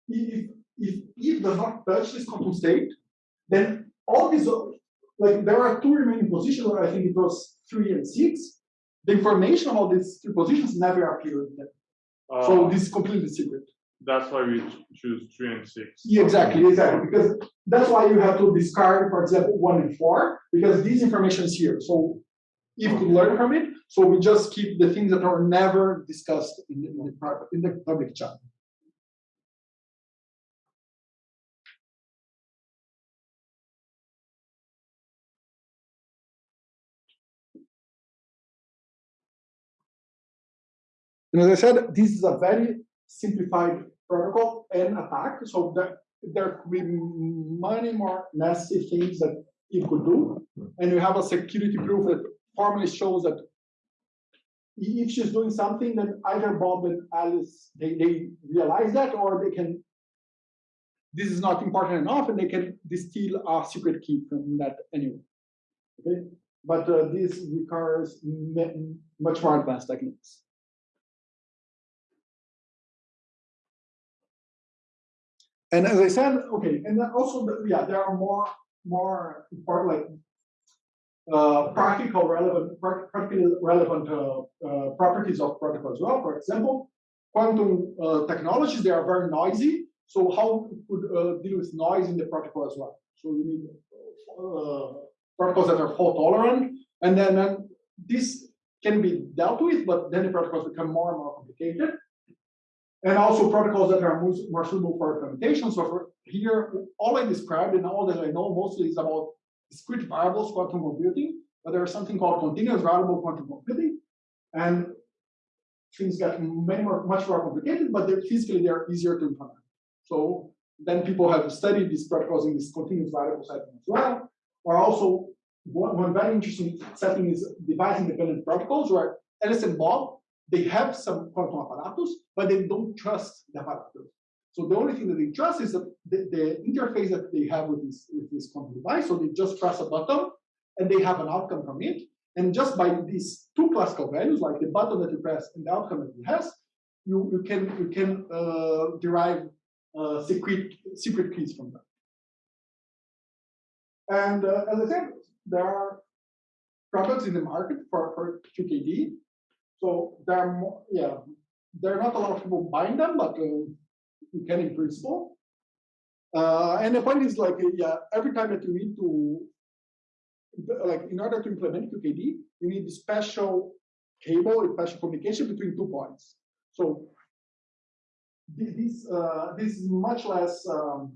if if Eve does not touch this quantum state, then all these like there are two remaining positions. I think it was three and six. The information about these two positions never appeared. There. So Uh, this is completely secret. that's why we choose three and six. Yeah, exactly, exactly. Because that's why you have to discard, for example, one and four, because this information is here. So you could learn from it. So we just keep the things that are never discussed in the, in the private, in the public chat. And as I said, this is a very simplified protocol and attack. So that there could be many more nasty things that it could do. And you have a security proof that formally shows that if she's doing something, then either Bob and Alice, they, they realize that, or they can, this is not important enough, and they can distill a secret key from that anyway. Okay, but uh, this requires much more advanced techniques. And as I said, okay, and also, yeah, there are more, more important, like, uh, practical relevant, prac- practically relevant, uh, uh, properties of protocol as well. For example, quantum, uh, technologies, they are very noisy. So how could, uh, deal with noise in the protocol as well? So you need, uh, protocols that are fault tolerant, and then, then this can be dealt with, but then the protocols become more and more complicated. And also protocols that are more, suitable for implementation. So for here, all I described and all that I know mostly is about discrete variables quantum computing, but there is something called continuous variable quantum computing. And things get many more, much more complicated, but they're physically they're easier to implement. So then people have studied these protocols in this continuous variable setting as well. Or also one, one very interesting setting is device independent protocols where Alice and Bob, they have some quantum apparatus, but they don't trust the apparatus. So the only thing that they trust is the, the interface that they have with this, with this quantum device. So they just press a button and they have an outcome from it. And just by these two classical values, like the button that you press and the outcome that it has, you, you can you can uh, derive uh, secret secret keys from that. And uh, as I said, there are products in the market for, for QKD. So there are more, yeah, there are not a lot of people buying them, but uh, you can in principle. Uh, and the point is like, yeah, every time that you need to, like, in order to implement QKD, you need a special cable, a special communication between two points. So this uh, this is much less um,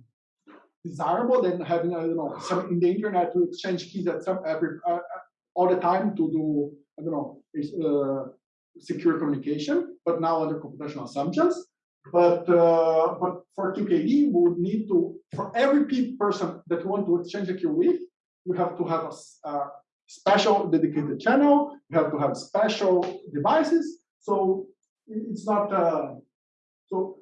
desirable than having I don't know some in the internet to exchange keys at some every uh, uh, all the time to do I don't know uh, secure communication, but now under computational assumptions. But uh, but for QKD, we would need to for every person that you want to exchange a key with, you have to have a special dedicated channel. You have to have special devices. So it's not. Uh, so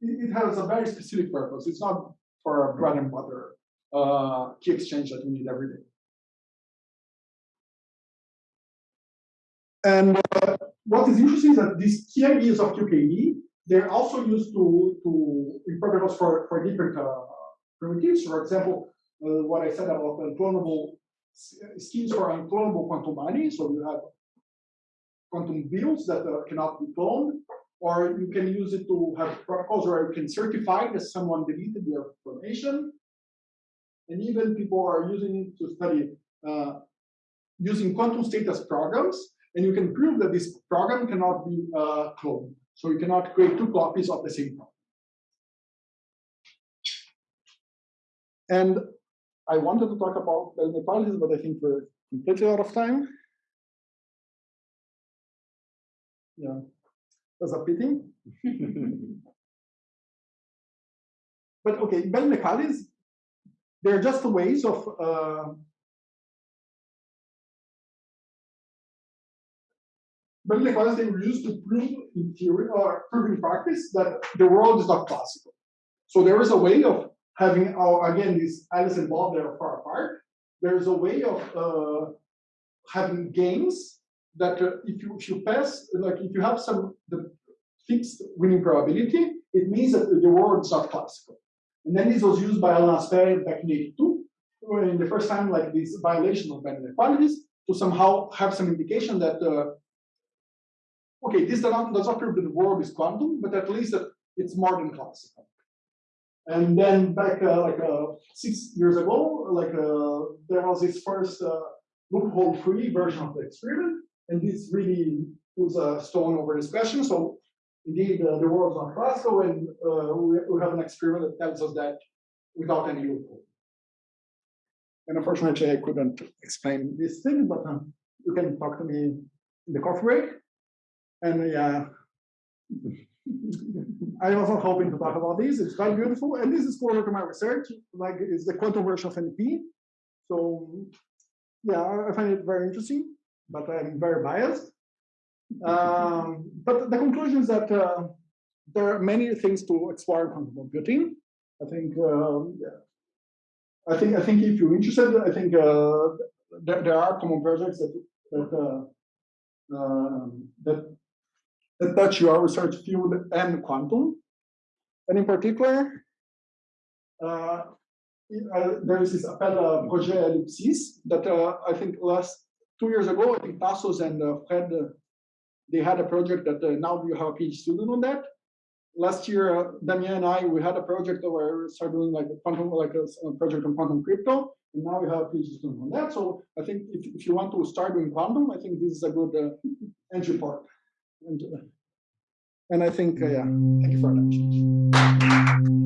it, it has a very specific purpose. It's not for a bread and butter uh, key exchange that we need every day. And uh, what is interesting is that these key ideas of QKD, they're also used to, to in protocols for, for different uh, primitives. For example, uh, what I said about unclonable schemes for unclonable quantum money. So you have quantum bills that uh, cannot be cloned, or you can use it to have protocols where you can certify that someone deleted their information. And even people are using it to study uh, using quantum state as programs, and you can prove that this program cannot be uh, cloned. So you cannot create two copies of the same program. And I wanted to talk about the inequalities, but I think we're completely out of time. Yeah, that's a pity. But okay, Bell inequalities, they're just ways of uh, Bell inequalities they were used to prove in theory or prove in practice that the world is not classical. So there is a way of having, our again, these Alice and Bob, they're far apart. There is a way of uh, having games that uh, if you if you pass, like if you have some the fixed winning probability, it means that the world is not classical. And then this was used by Alain Aspect back in 82, in the first time like this violation of Bell inequalities to somehow have some indication that uh, okay, this does not, prove that the world is quantum, but at least it's more than classical. And then back uh, like uh, six years ago, like uh, there was this first uh, loophole-free version of the experiment, and this really was a stone over this question. So indeed, uh, the world is not classical, and uh, we, we have an experiment that tells us that without any loophole. And unfortunately, I couldn't explain this thing, but um, you can talk to me in the coffee break. And yeah, I was not hoping to talk about this. It's very beautiful, and this is closer to my research. Like it's the quantum version of NP. So yeah, I- find it very interesting, but I'm very biased. Um, but the conclusion is that uh, there are many things to explore in quantum computing. I think. Um, yeah. I think. I think if you're interested, I think uh, there, there are common projects that that uh, um, that that touch your research field and quantum. And in particular, uh, there is this Appel Projet Ellipsis that uh, I think last two years ago, I think Tassos and uh, Fred, uh, they had a project that now you have a PhD student on that. Last year, uh, Damien and I, we had a project where we started doing like a quantum, like a, a project on quantum crypto, and now we have a PhD student on that. So I think if, if you want to start doing quantum, I think this is a good uh, entry point. And, uh, and I think, uh, yeah, thank you for attention.